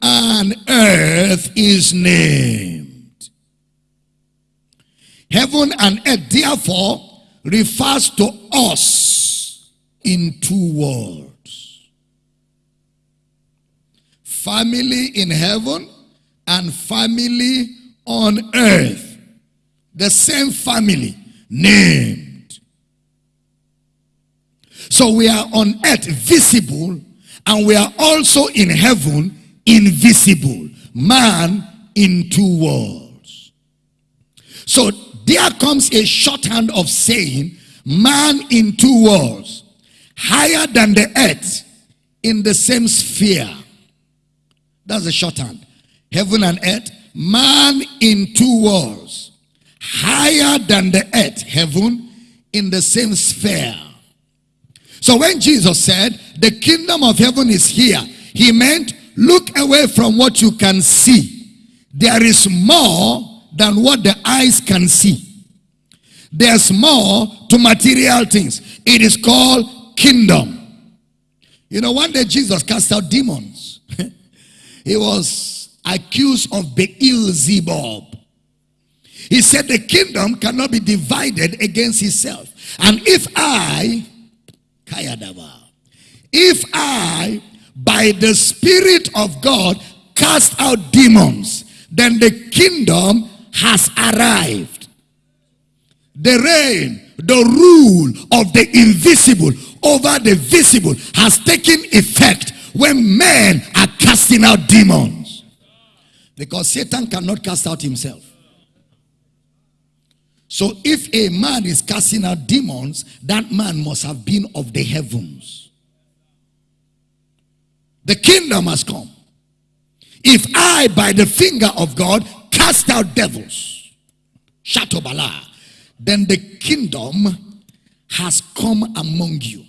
and earth is named. Heaven and earth, therefore, refers to us in two worlds. Family in heaven and family on earth. The same family named. So we are on earth visible and we are also in heaven invisible. man in two worlds. So there comes a shorthand of saying man in two worlds, higher than the earth in the same sphere. That's a shorthand. Heaven and earth, man in two worlds, higher than the earth, heaven, in the same sphere. So when Jesus said, the kingdom of heaven is here, he meant look away from what you can see. There is more than what the eyes can see. There's more to material things. It is called kingdom. You know, one day Jesus cast out demons. <laughs> he was accused of Beelzebub. He said the kingdom cannot be divided against itself. And if I, if I, by the Spirit of God, cast out demons, then the kingdom has arrived. The reign, the rule of the invisible over the visible has taken effect when men are casting out demons. Because Satan cannot cast out himself. So if a man is casting out demons, that man must have been of the heavens. The kingdom has come. If I, by the finger of God, cast out devils, Shatobala, then the kingdom has come among you.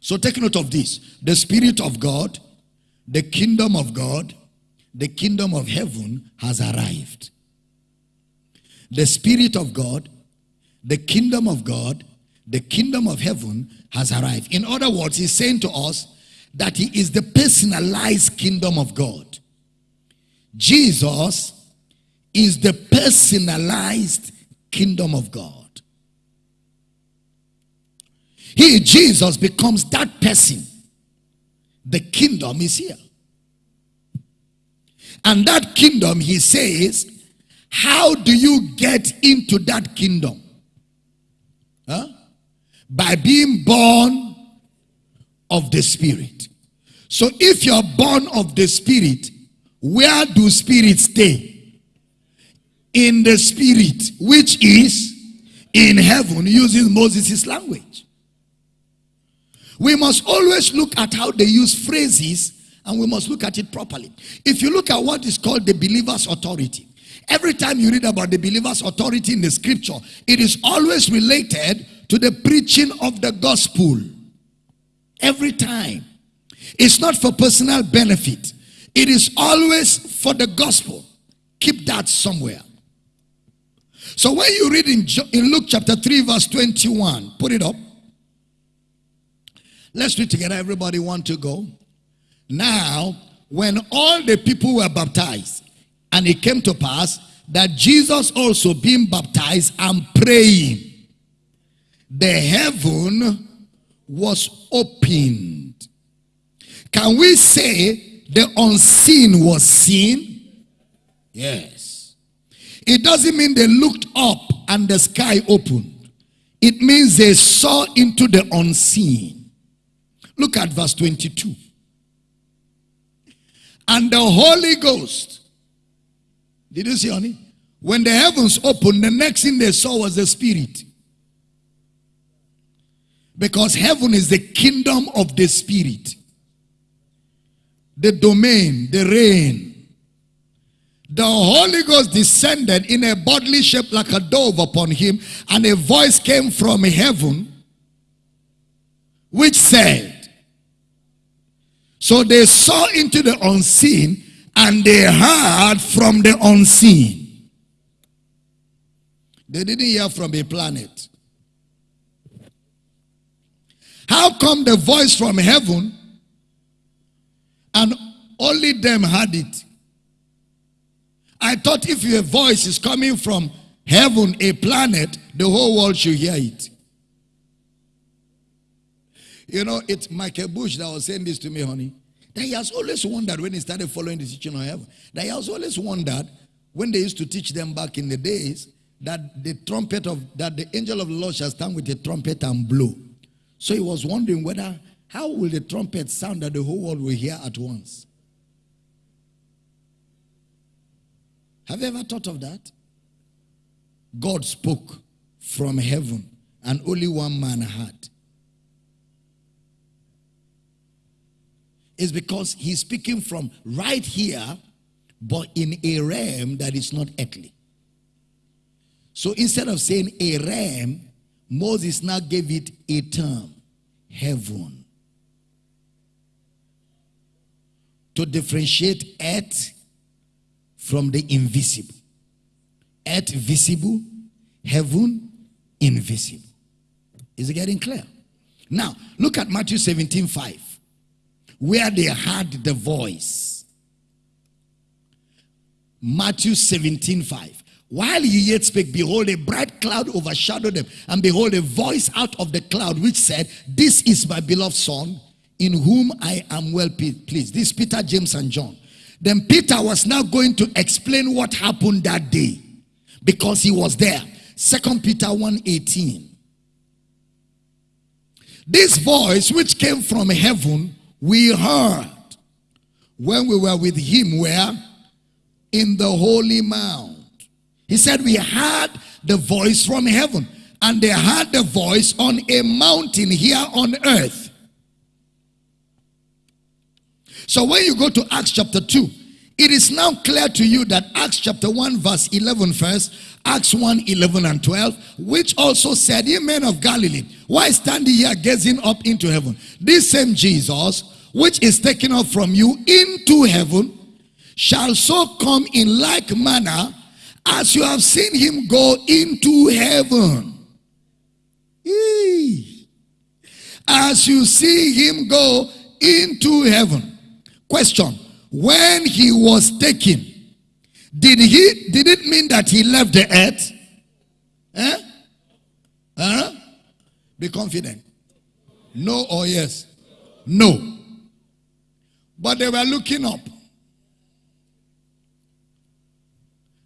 So take note of this. The Spirit of God, the kingdom of God, the kingdom of heaven has arrived. The Spirit of God, the kingdom of God, the kingdom of heaven has arrived. In other words, he's saying to us that he is the personalized kingdom of God. Jesus is the personalized kingdom of God. He, Jesus, becomes that person. The kingdom is here. And that kingdom, he says, how do you get into that kingdom? Huh? By being born of the Spirit. So if you're born of the Spirit, where do spirits stay? In the Spirit, which is in heaven, using Moses' language. We must always look at how they use phrases and we must look at it properly. If you look at what is called the believer's authority, every time you read about the believer's authority in the scripture, it is always related to the preaching of the gospel. Every time. It's not for personal benefit. It is always for the gospel. Keep that somewhere. So when you read in, in Luke chapter 3 verse 21, put it up. Let's read together. Everybody want to go? Now, when all the people were baptized, and it came to pass that Jesus also being baptized and praying, the heaven was opened. Can we say the unseen was seen? Yes. It doesn't mean they looked up and the sky opened. It means they saw into the unseen. Look at verse 22. And the Holy Ghost. Did you see, honey? When the heavens opened, the next thing they saw was the Spirit. Because heaven is the kingdom of the Spirit. The domain, the reign. The Holy Ghost descended in a bodily shape like a dove upon him, and a voice came from heaven which said, so they saw into the unseen and they heard from the unseen. They didn't hear from a planet. How come the voice from heaven and only them heard it? I thought if your voice is coming from heaven, a planet, the whole world should hear it. You know, it's Michael Bush that was saying this to me, honey. That he has always wondered when he started following the teaching of heaven. That he has always wondered when they used to teach them back in the days that the trumpet of that the angel of the Lord shall stand with a trumpet and blow. So he was wondering whether how will the trumpet sound that the whole world will hear at once? Have you ever thought of that? God spoke from heaven and only one man heard. It's because he's speaking from right here, but in a realm that is not earthly. So instead of saying a realm, Moses now gave it a term heaven. To differentiate earth from the invisible. Earth visible, heaven invisible. Is it getting clear? Now, look at Matthew 17 5, where they heard the voice. Matthew 17 5. While he yet spake, behold, a bright cloud overshadowed them, and behold, a voice out of the cloud which said, This is my beloved Son, in whom I am well pleased. This Peter, James, and John. Then Peter was now going to explain what happened that day because he was there. Second Peter 1:18. This voice which came from heaven, we heard when we were with him where in the holy mount. He said we heard the voice from heaven and they heard the voice on a mountain here on earth. So when you go to Acts chapter 2, it is now clear to you that Acts chapter 1 verse 11 first, Acts 1 11 and 12, which also said, Ye men of Galilee, why stand ye here gazing up into heaven? This same Jesus, which is taken up from you into heaven, shall so come in like manner as you have seen him go into heaven. As you see him go into heaven. Question. When he was taken, did he did it mean that he left the earth? Eh? Huh? Be confident. No or yes? No. But they were looking up.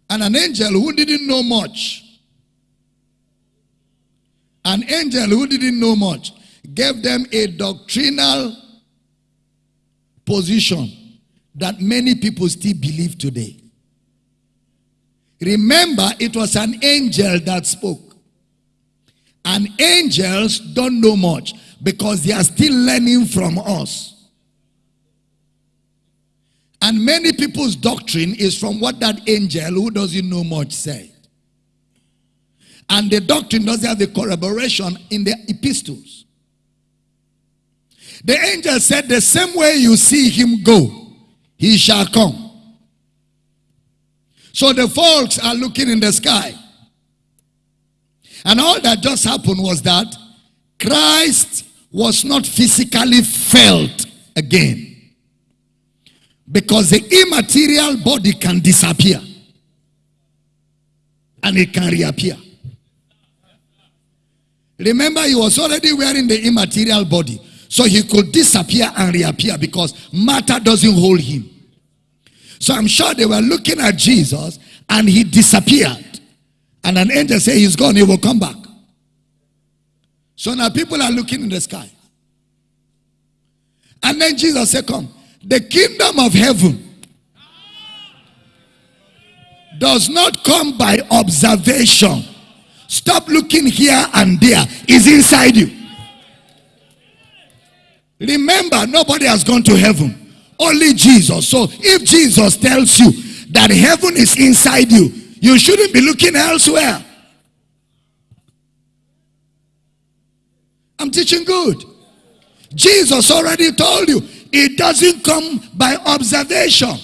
And an angel who didn't know much, an angel who didn't know much, gave them a doctrinal position that many people still believe today. Remember, it was an angel that spoke. And angels don't know much because they are still learning from us. And many people's doctrine is from what that angel who doesn't know much said. And the doctrine doesn't have the corroboration in the epistles. The angel said, The same way you see him go, he shall come. So the folks are looking in the sky. And all that just happened was that Christ was not physically felt again. Because the immaterial body can disappear. And it can reappear. Remember, he was already wearing the immaterial body. So he could disappear and reappear because matter doesn't hold him. So I'm sure they were looking at Jesus and he disappeared. And an angel said he's gone, he will come back. So now people are looking in the sky. And then Jesus said, Come, the kingdom of heaven does not come by observation. Stop looking here and there. Is inside you. Remember, nobody has gone to heaven. Only Jesus. So if Jesus tells you that heaven is inside you, you shouldn't be looking elsewhere. I'm teaching good. Jesus already told you it doesn't come by observation.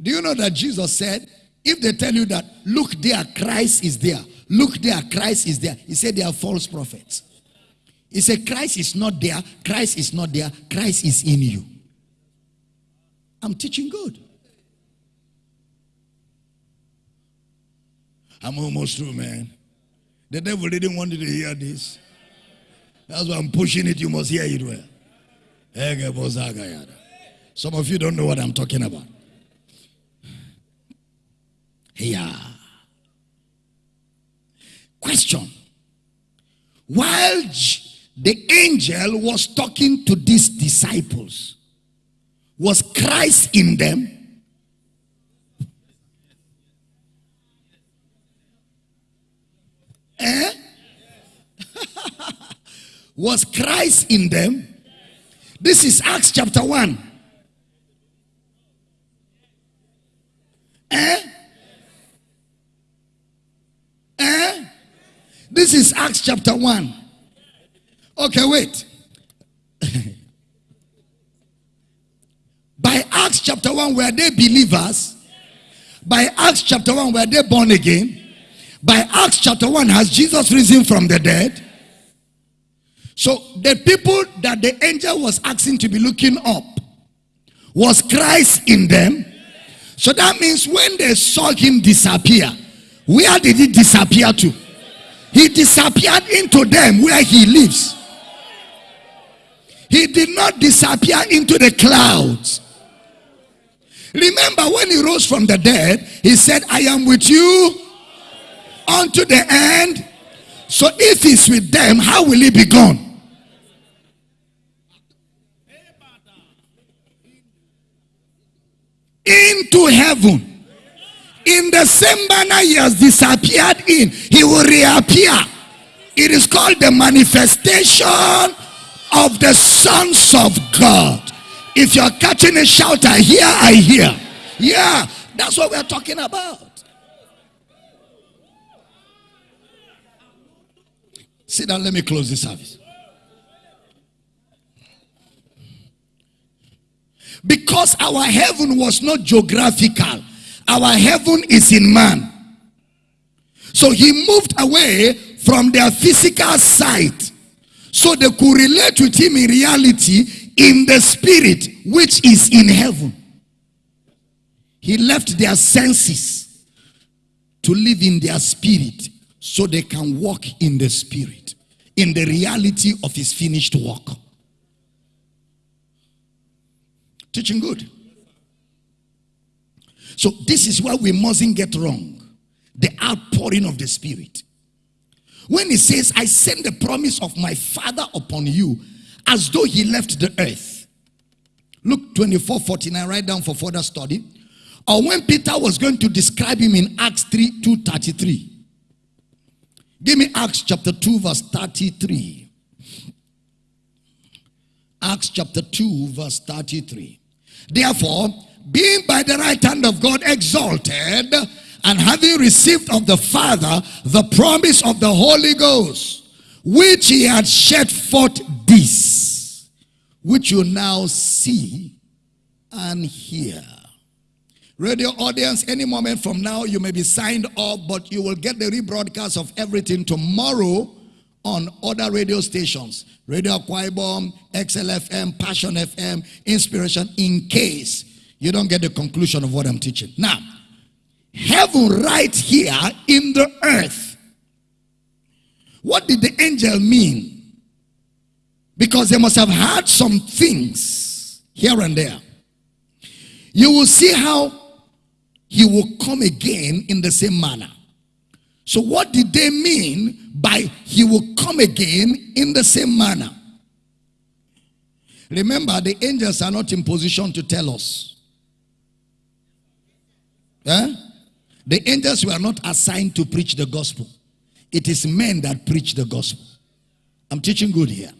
Do you know that Jesus said, if they tell you that, look there, Christ is there, look there, Christ is there, he said they are false prophets. He said, Christ is not there, Christ is not there, Christ is in you. I'm teaching good. I'm almost through, man. The devil didn't want you to hear this. That's why I'm pushing it. You must hear it well. Some of you don't know what I'm talking about. Yeah. Question. While the angel was talking to these disciples. Was Christ in them? Eh? <laughs> was Christ in them? This is Acts chapter 1. Eh? Eh? This is Acts chapter 1. Okay, wait. By Acts chapter 1, were they believers? By Acts chapter 1, were they born again? By Acts chapter 1, has Jesus risen from the dead? So the people that the angel was asking to be looking up, was Christ in them? So that means when they saw him disappear, where did he disappear to? He disappeared into them where he lives. He did not disappear into the clouds. Remember when he rose from the dead, he said, I am with you unto the end. So if he's with them, how will he be gone? Into heaven. In the same manner he has disappeared in, he will reappear. It is called the manifestation of the sons of God. If you're catching a shout, I hear, I hear. Yeah, that's what we're talking about. Sit down, let me close this service. Because our heaven was not geographical, our heaven is in man. So he moved away from their physical sight so they could relate with him in reality in the spirit which is in heaven. He left their senses to live in their spirit so they can walk in the spirit, in the reality of his finished work. Teaching good. So this is why we mustn't get wrong. The outpouring of the spirit. When he says, I send the promise of my father upon you, as though he left the earth. Luke 24 49, write down for further study. Or when Peter was going to describe him in Acts 3 2 33. Give me Acts chapter 2, verse 33. Acts chapter 2, verse 33. Therefore, being by the right hand of God exalted, and having received of the Father the promise of the Holy Ghost, which he had shed forth this, which you now see and hear. Radio audience, any moment from now, you may be signed up, but you will get the rebroadcast of everything tomorrow on other radio stations. Radio Quaibom, XLFM, Passion FM, Inspiration, in case you don't get the conclusion of what I'm teaching. Now, heaven right here in the earth. What did the angel mean? Because they must have heard some things here and there. You will see how he will come again in the same manner. So what did they mean by he will come again in the same manner? Remember, the angels are not in position to tell us. Eh? The angels were not assigned to preach the gospel. It is men that preach the gospel. I'm teaching good here.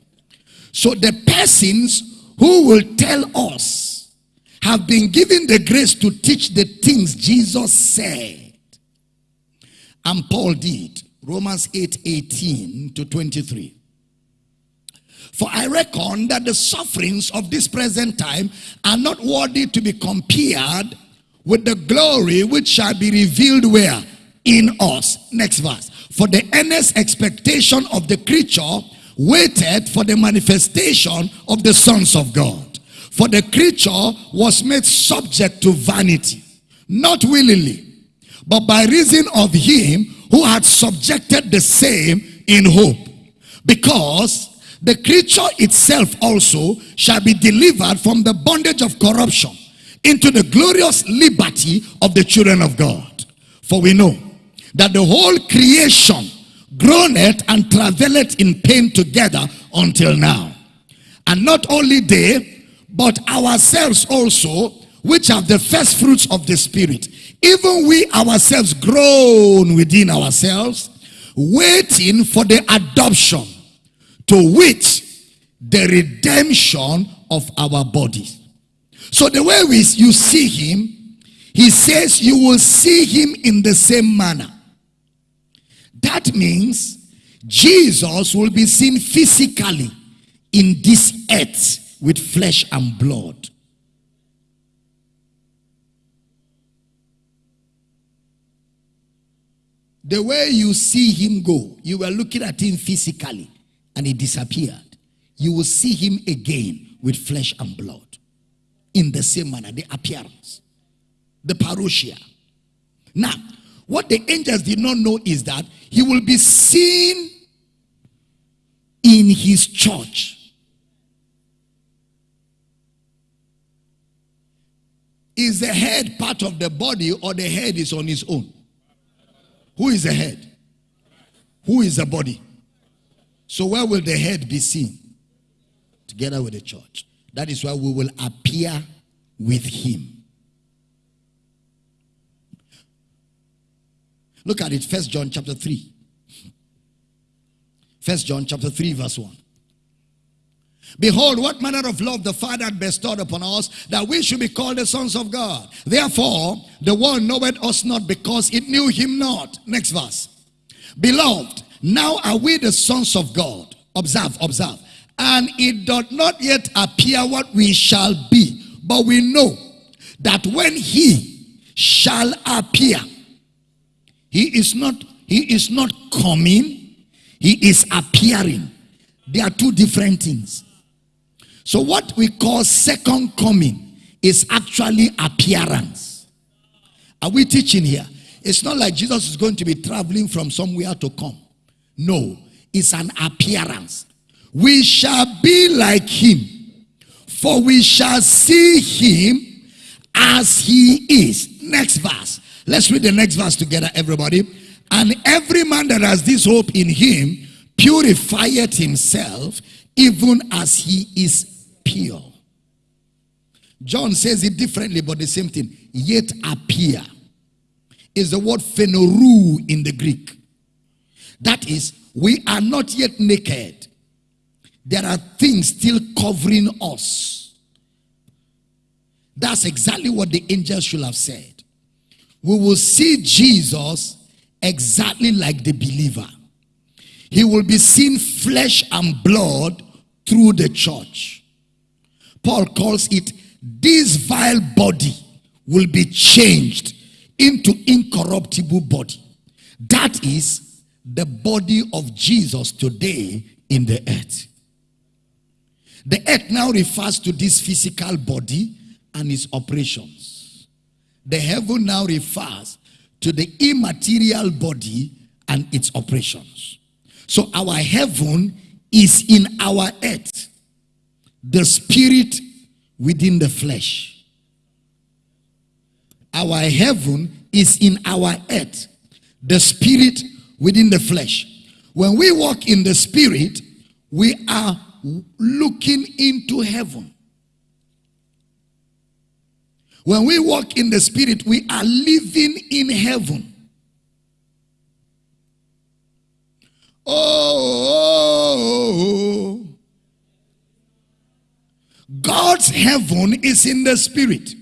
So the persons who will tell us have been given the grace to teach the things Jesus said. And Paul did. Romans 8 18 to 23. For I reckon that the sufferings of this present time are not worthy to be compared with the glory which shall be revealed where? In us. Next verse. For the earnest expectation of the creature waited for the manifestation of the sons of God. For the creature was made subject to vanity, not willingly, but by reason of him who had subjected the same in hope. Because the creature itself also shall be delivered from the bondage of corruption into the glorious liberty of the children of God. For we know that the whole creation groaneth and travaileth in pain together until now. And not only they, but ourselves also, which have the first fruits of the Spirit, even we ourselves groan within ourselves, waiting for the adoption to which the redemption of our bodies. So the way we, you see him, he says you will see him in the same manner. That means Jesus will be seen physically in this earth with flesh and blood. The way you see him go, you were looking at him physically and he disappeared. You will see him again with flesh and blood in the same manner, the appearance, the parousia. Now, what the angels did not know is that he will be seen in his church. Is the head part of the body or the head is on his own? Who is the head? Who is the body? So where will the head be seen? Together with the church. That is why we will appear with him. Look at it, First John chapter 3. First John chapter 3, verse 1. Behold, what manner of love the Father had bestowed upon us, that we should be called the sons of God. Therefore, the world knoweth us not because it knew him not. Next verse. Beloved, now are we the sons of God. Observe, observe. And it doth not yet appear what we shall be, but we know that when he shall appear, he is not, he is not coming, he is appearing. There are two different things. So what we call second coming is actually appearance. Are we teaching here? It's not like Jesus is going to be traveling from somewhere to come. No, it's an appearance. We shall be like him, for we shall see him as he is. Next verse. Let's read the next verse together, everybody. And every man that has this hope in him purifieth himself, even as he is pure. John says it differently, but the same thing. Yet appear is the word phaneroo in the Greek. That is, we are not yet naked. There are things still covering us. That's exactly what the angels should have said. We will see Jesus exactly like the believer. He will be seen flesh and blood through the church. Paul calls it this vile body will be changed into incorruptible body. That is the body of Jesus today in the earth. The earth now refers to this physical body and its operations. The heaven now refers to the immaterial body and its operations. So our heaven is in our earth the spirit within the flesh. Our heaven is in our earth, the spirit within the flesh. When we walk in the spirit, we are looking into heaven. When we walk in the spirit, we are living in heaven. Oh, God's heaven is in the spirit.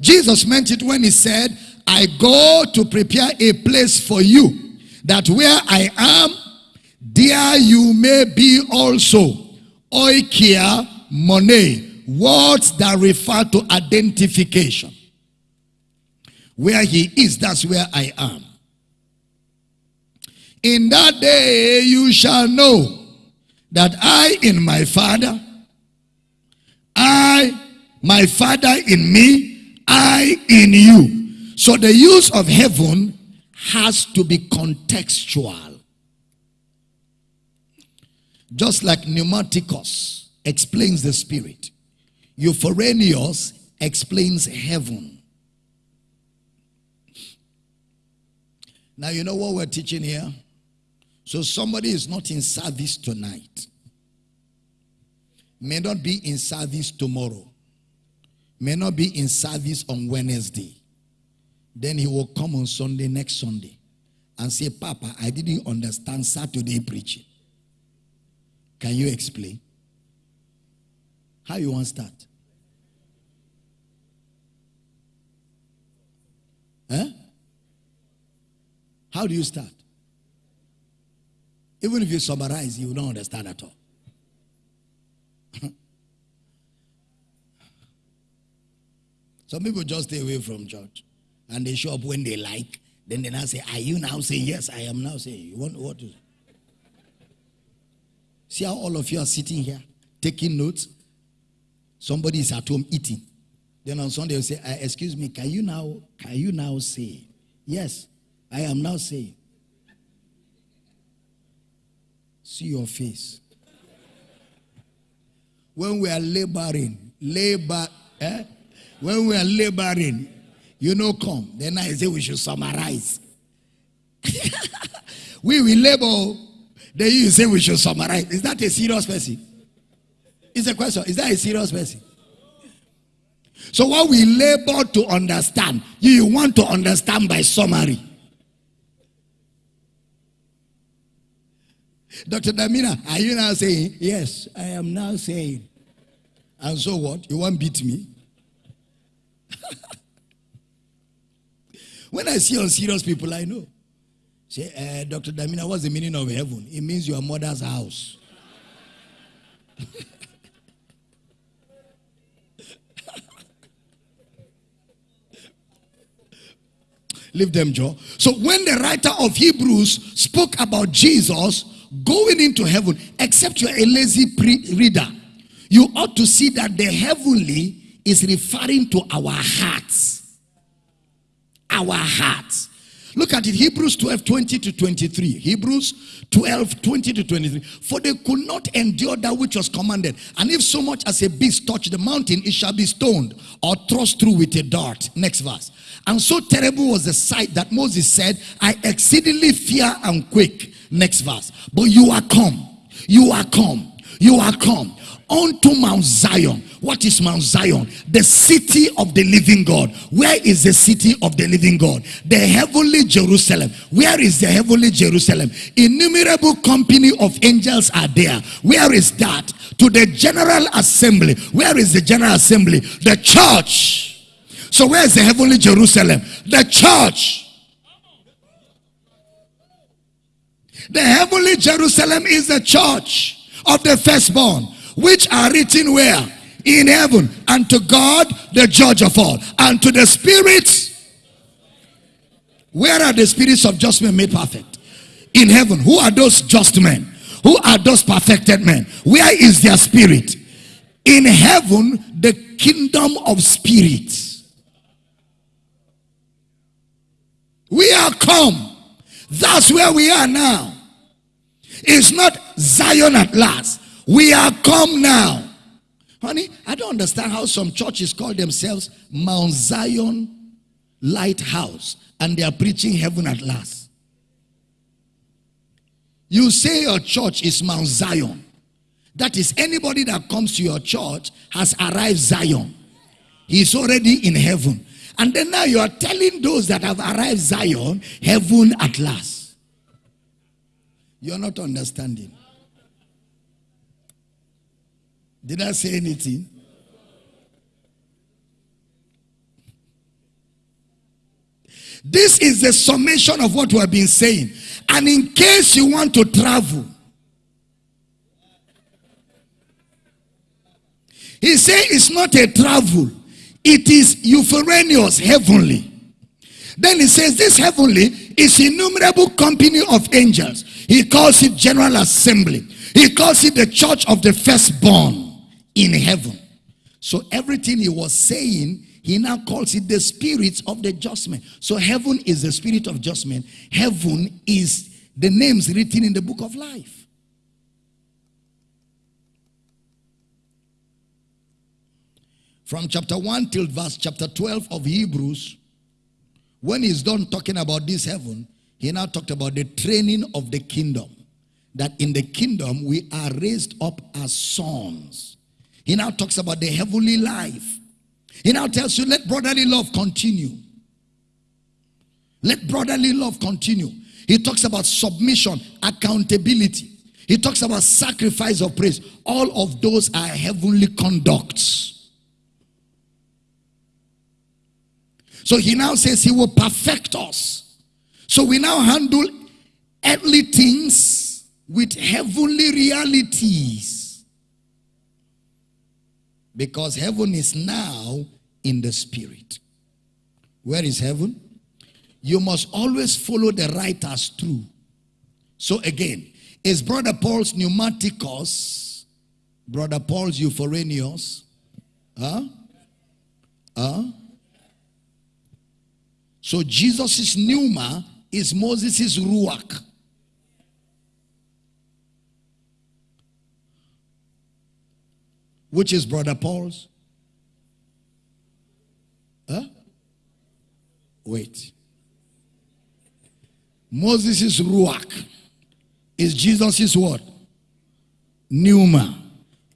Jesus meant it when he said, I go to prepare a place for you, that where I am, there you may be also. Oikia money, words that refer to identification. Where he is, that's where I am. In that day you shall know that I in my Father, I, my Father in me, I in you. So the use of heaven has to be contextual. Just like pneumatikos explains the spirit, Epouranios explains heaven. Now, you know what we're teaching here? So, somebody is not in service tonight may not be in service tomorrow, may not be in service on Wednesday. Then he will come on Sunday, next Sunday. and say, Papa, I didn't understand Saturday preaching. Can you explain? How you want to start? Huh? How do you start? Even if you summarize, you don't understand at all. <laughs> Some people just stay away from church and they show up when they like. Then they now say, Are you now saying yes? I am now saying. You want what to See how all of you are sitting here taking notes? Somebody is at home eating. Then on Sunday, they'll say, uh, Excuse me, can you now can you now say? Yes, I am now saying. See your face. When we are laboring, labor, eh? when we are laboring, you know, come. Then I say we should summarize. <laughs> we will labor. Then you say we should summarize. Is that a serious person? It's a question. Is that a serious person? So what we labor to understand, you want to understand by summary. Dr. Damina, are you now saying? Yes, I am now saying. And so what? You want beat me? <laughs> when I see unserious people, I know. Say, uh, Dr. Damina, what's the meaning of heaven? It means your mother's house. <laughs> Leave them, Joe. So when the writer of Hebrews spoke about Jesus going into heaven, except you're a lazy reader, you ought to see that the heavenly is referring to our hearts. Our hearts. Look at it, Hebrews 12, 20 to 23. Hebrews 12, 20 to 23. For they could not endure that which was commanded. And if so much as a beast touch the mountain, it shall be stoned or thrust through with a dart. Next verse. And so terrible was the sight that Moses said, I exceedingly fear and quake. Next verse. But you are come. You are come. You are come unto Mount Zion. What is Mount Zion? The city of the living God. Where is the city of the living God? The heavenly Jerusalem. Where is the heavenly Jerusalem? Innumerable company of angels are there. Where is that? To the general assembly. Where is the general assembly? The church. So where is the heavenly Jerusalem? The church. The heavenly Jerusalem is the church of the firstborn which are written where? In heaven. And to God, the judge of all. And to the spirits. Where are the spirits of just men made perfect? In heaven. Who are those just men? Who are those perfected men? Where is their spirit? In heaven, the kingdom of spirits. We are come. That's where we are now. It's not Zion at last. We are come now. Honey, I don't understand how some churches call themselves Mount Zion Lighthouse and they are preaching heaven at last. You say your church is Mount Zion. That is, anybody that comes to your church has arrived Zion. He's already in heaven. And then now you are telling those that have arrived Zion, heaven at last. You're not understanding. Did I say anything? This is the summation of what we have been saying. And in case you want to travel, he said it's not a travel, it is epouranios, heavenly. Then he says this heavenly is innumerable company of angels. He calls it general assembly. He calls it the church of the firstborn in heaven. So everything he was saying, he now calls it the spirit of the judgment. So heaven is the spirit of judgment. Heaven is the names written in the book of life. From chapter 1 till verse chapter 12 of Hebrews, when he's done talking about this heaven, he now talked about the training of the kingdom. That in the kingdom we are raised up as sons. He now talks about the heavenly life. He now tells you, let brotherly love continue. Let brotherly love continue. He talks about submission, accountability. He talks about sacrifice of praise. All of those are heavenly conducts. So he now says he will perfect us. So we now handle earthly things with heavenly realities. Because heaven is now in the spirit. Where is heaven? You must always follow the writers through. So again, is Brother Paul's pneumatikos, Brother Paul's epouranios? Huh? Huh? So Jesus' pneuma is Moses' ruach. Which is Brother Paul's? Huh? Wait. Moses' ruach is Jesus' what? Pneuma.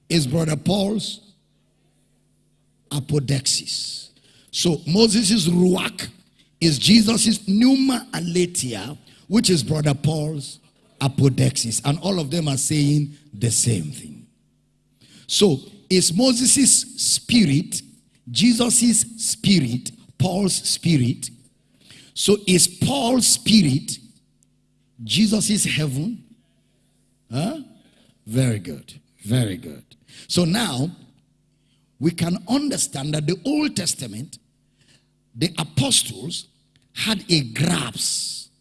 Is Brother Paul's apodeixis. So Moses' ruach is Jesus' pneuma aletheia, which is Brother Paul's apodeixis. And all of them are saying the same thing. So is Moses' spirit, Jesus' spirit, Paul's spirit. So is Paul's spirit Jesus' heaven Huh? Very good. Very good. So now we can understand that the Old Testament, the apostles had a grasp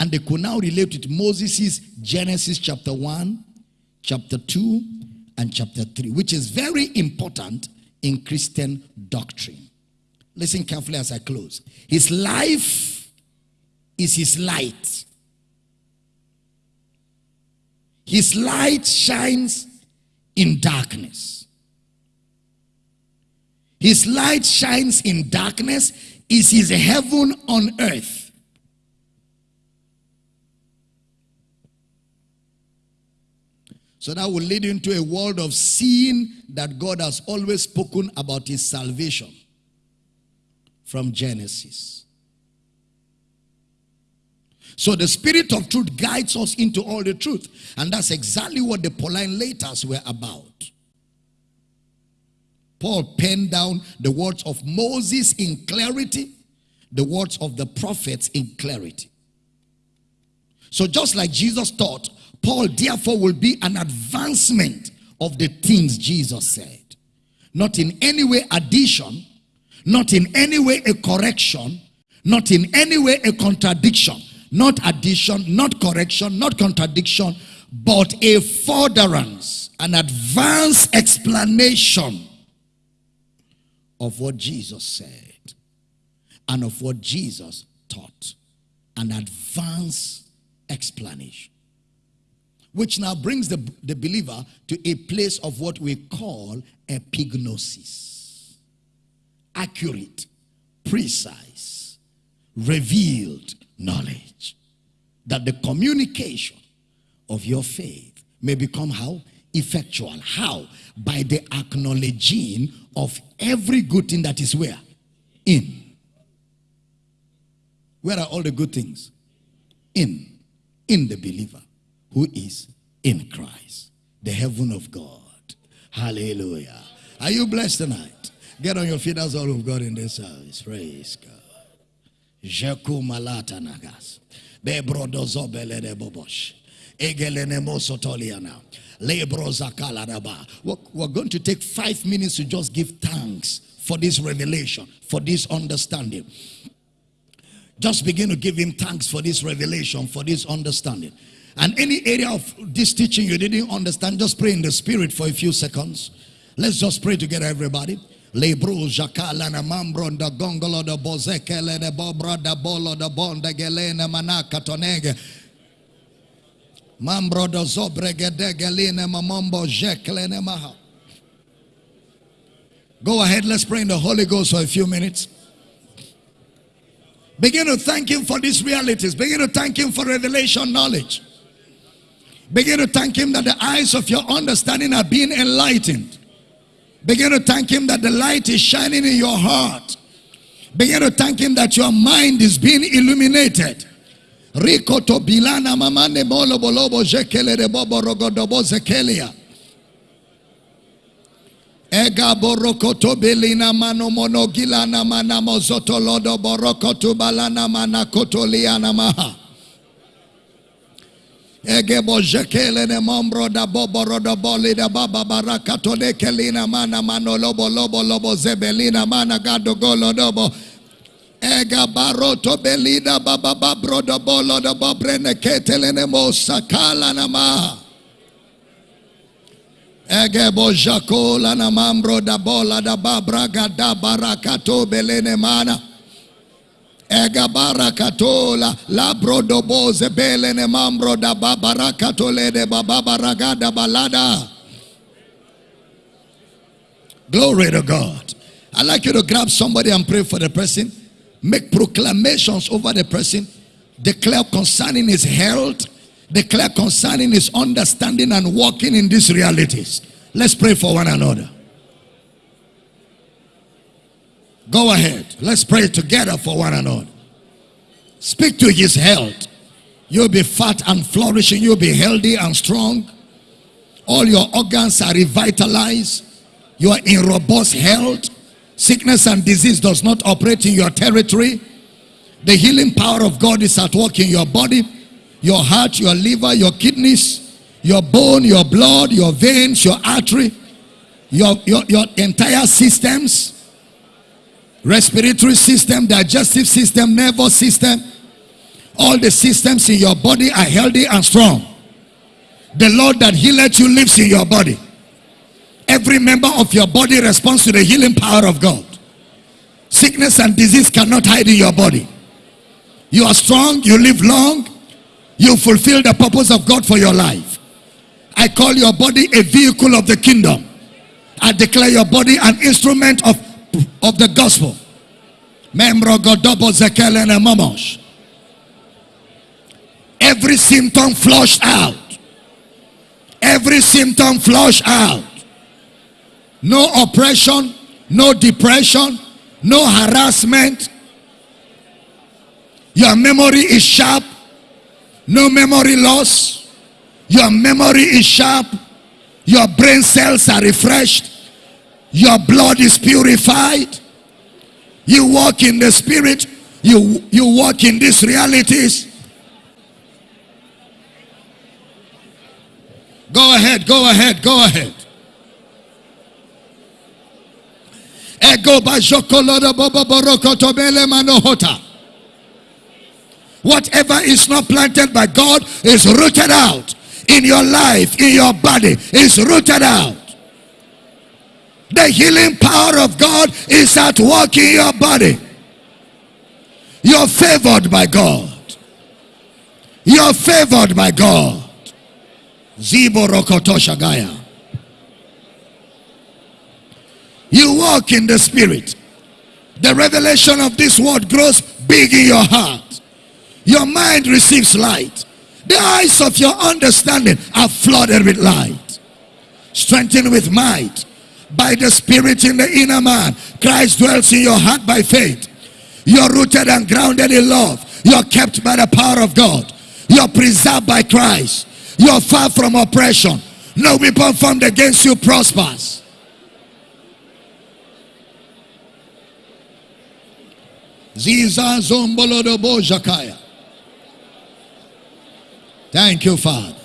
and they could now relate with Moses' Genesis chapter 1, chapter 2, and chapter 3, which is very important in Christian doctrine. Listen carefully as I close. His life is his light. His light shines in darkness. His light shines in darkness is his heaven on earth. So that will lead into a world of seeing that God has always spoken about his salvation from Genesis. So the spirit of truth guides us into all the truth. And that's exactly what the Pauline letters were about. Paul penned down the words of Moses in clarity, the words of the prophets in clarity. So just like Jesus taught, Paul therefore will be an advancement of the things Jesus said. Not in any way addition, not in any way a correction, not in any way a contradiction not addition, not correction, not contradiction, but a furtherance, an advanced explanation of what Jesus said and of what Jesus taught. An advanced explanation. Which now brings the, the believer to a place of what we call epignosis. Accurate, precise, revealed, knowledge. That the communication of your faith may become how? Effectual. How? By the acknowledging of every good thing that is where? In. Where are all the good things? In. In the believer who is in Christ. The heaven of God. Hallelujah. Are you blessed tonight? Get on your feet. That's all we've got in this service. Praise God. Jeku malata nagas. De bobosh. Egelene mosotoliana. We're going to take five minutes to just give thanks for this revelation, for this understanding. Just begin to give him thanks for this revelation, for this understanding. And any area of this teaching you didn't understand, just pray in the spirit for a few seconds. Let's just pray together, everybody. Lebru jakala na mambro da gongolo da bozekele de bobra da bolo da bonda gelene manaka tonege. Mambro da zobrege de geline mamombo jeklene maha. Go ahead, let's pray in the Holy Ghost for a few minutes. Begin to thank Him for these realities. Begin to thank Him for revelation knowledge. Begin to thank Him that the eyes of your understanding are being enlightened. Begin to thank Him that the light is shining in your heart. Begin to thank Him that your mind is being illuminated. Ega borokoto belina mano lodo borokoto balana mana kotoliana maha. Ege bojekele ne mombro da bobo rodo boli da baba barakato de kelina mana mano lobo lobo lobo zebelina mana gado golo dobo. Ega baroto belida baba babro da bolo da bobrene ketele ne mo sakala na maha. Ege bojakola na mambro da bola da babraga da barakato belene mana. Ega barakatola la brodo boze belene mambro da babarakato le de bababaraga da balada. Glory to God. I'd like you to grab somebody and pray for the person. Make proclamations over the person. Declare concerning his health. Declare concerning his understanding and walking in these realities. Let's pray for one another. Go ahead. Let's pray together for one another. Speak to his health. You'll be fat and flourishing. You'll be healthy and strong. All your organs are revitalized. You are in robust health. Sickness and disease does not operate in your territory. The healing power of God is at work in your body, your heart, your liver, your kidneys, your bone, your blood, your veins, your artery, your, your, your entire systems respiratory system, digestive system, nervous system, all the systems in your body are healthy and strong. The Lord that healeth you lives in your body. Every member of your body responds to the healing power of God. Sickness and disease cannot hide in your body. You are strong, you live long, you fulfill the purpose of God for your life. I call your body a vehicle of the kingdom. I declare your body an instrument of of the gospel. Every symptom flushed out. Every symptom flushed out. No oppression, no depression, no harassment. Your memory is sharp. No memory loss. Your memory is sharp. Your brain cells are refreshed. Your blood is purified. You walk in the spirit. You, you walk in these realities. Go ahead, go ahead, go ahead. Whatever is not planted by God is rooted out in your life, in your body, is rooted out. The healing power of God is at work in your body. You're favored by God. You're favored by God. Zibo Rokotoshagaya. You walk in the spirit. The revelation of this word grows big in your heart. Your mind receives light. The eyes of your understanding are flooded with light. Strengthened with might by the Spirit in the inner man. Christ dwells in your heart by faith. You're rooted and grounded in love. You're kept by the power of God. You're preserved by Christ. You're far from oppression. No weapon formed against you prospers. Thank you, Father.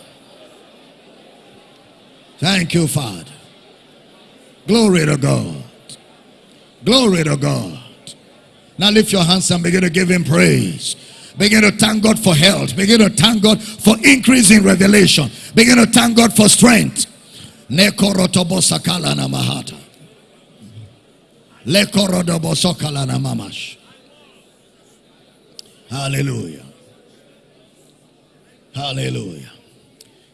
Thank you, Father. Glory to God. Glory to God. Now lift your hands and begin to give him praise. Begin to thank God for health. Begin to thank God for increase in revelation. Begin to thank God for strength. Hallelujah. Hallelujah.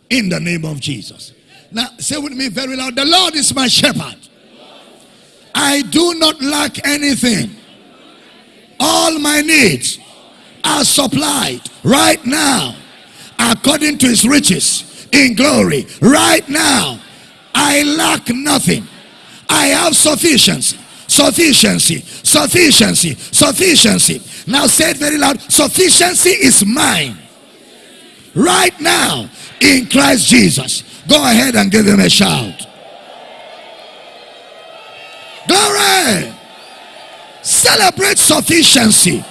In the name of Jesus. Now say with me very loud, the Lord is my shepherd. I do not lack anything. All my needs are supplied right now according to his riches in glory. Right now, I lack nothing. I have sufficiency, sufficiency, Sufficiency. Sufficiency. Now say it very loud. Sufficiency is mine. Right now in Christ Jesus. Go ahead and give him a shout. Glory. Celebrate sufficiency.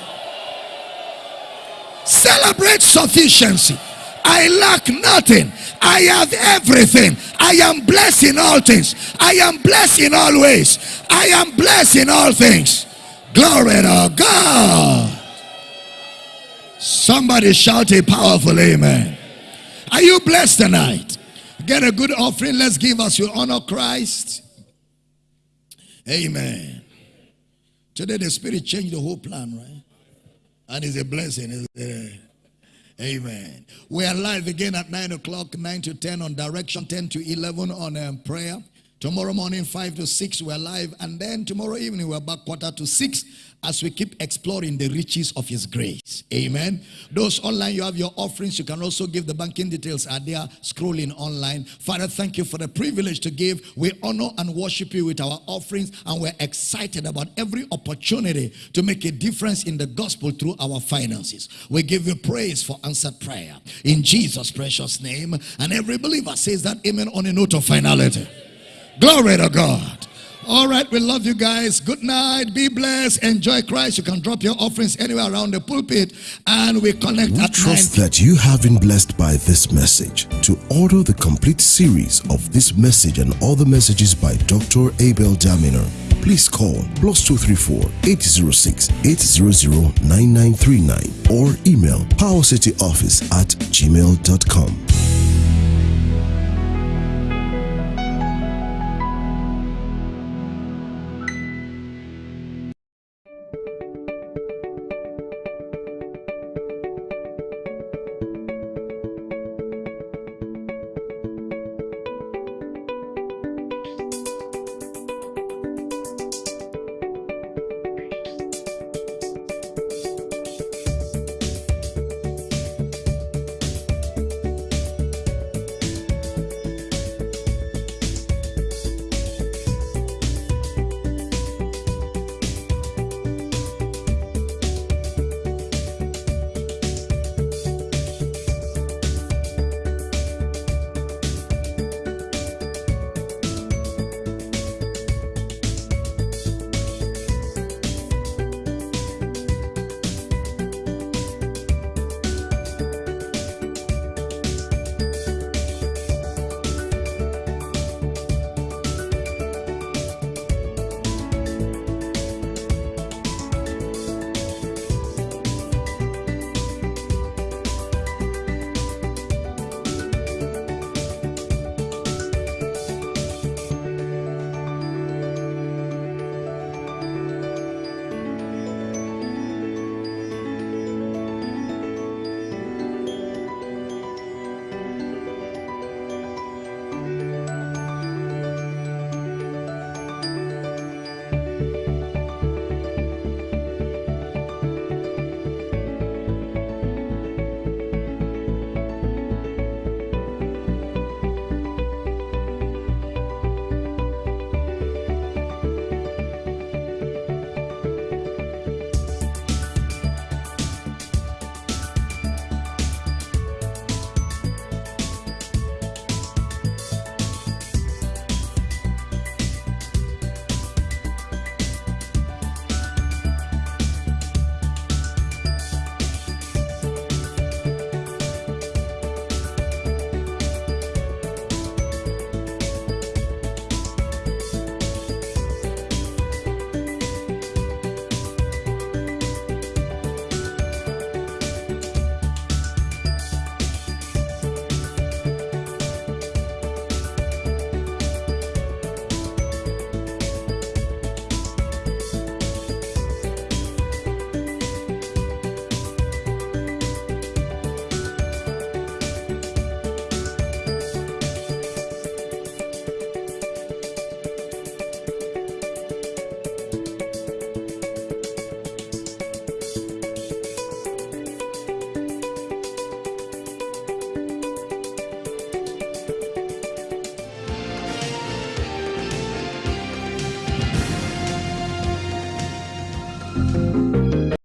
Celebrate sufficiency. I lack nothing. I have everything. I am blessed in all things. I am blessed in all ways. I am blessed in all things. Glory to God. Somebody shout a powerful amen. Are you blessed tonight? Get a good offering. Let's give us your honor Christ. Amen. Today the Spirit changed the whole plan, right? And it's a blessing. Amen. We are live again at 9 o'clock, 9 to 10 on direction, 10 to 11 on um, prayer. Tomorrow morning, 5 to 6, we're live. And then tomorrow evening, we're back quarter to 6 as we keep exploring the riches of his grace. Amen. Those online, you have your offerings. You can also give the banking details are there scrolling online. Father, thank you for the privilege to give. We honor and worship you with our offerings and we're excited about every opportunity to make a difference in the gospel through our finances. We give you praise for answered prayer in Jesus' precious name. And every believer says that amen on a note of finality. Glory to God. All right, we love you guys. Good night. Be blessed. Enjoy Christ. You can drop your offerings anywhere around the pulpit and we connect
we
at
trust
9.
that you have been blessed by this message. To order the complete series of this message and other messages by Dr. Abel Damina, please call plus 234 806 800 9939 or email powercityoffice at gmail.com.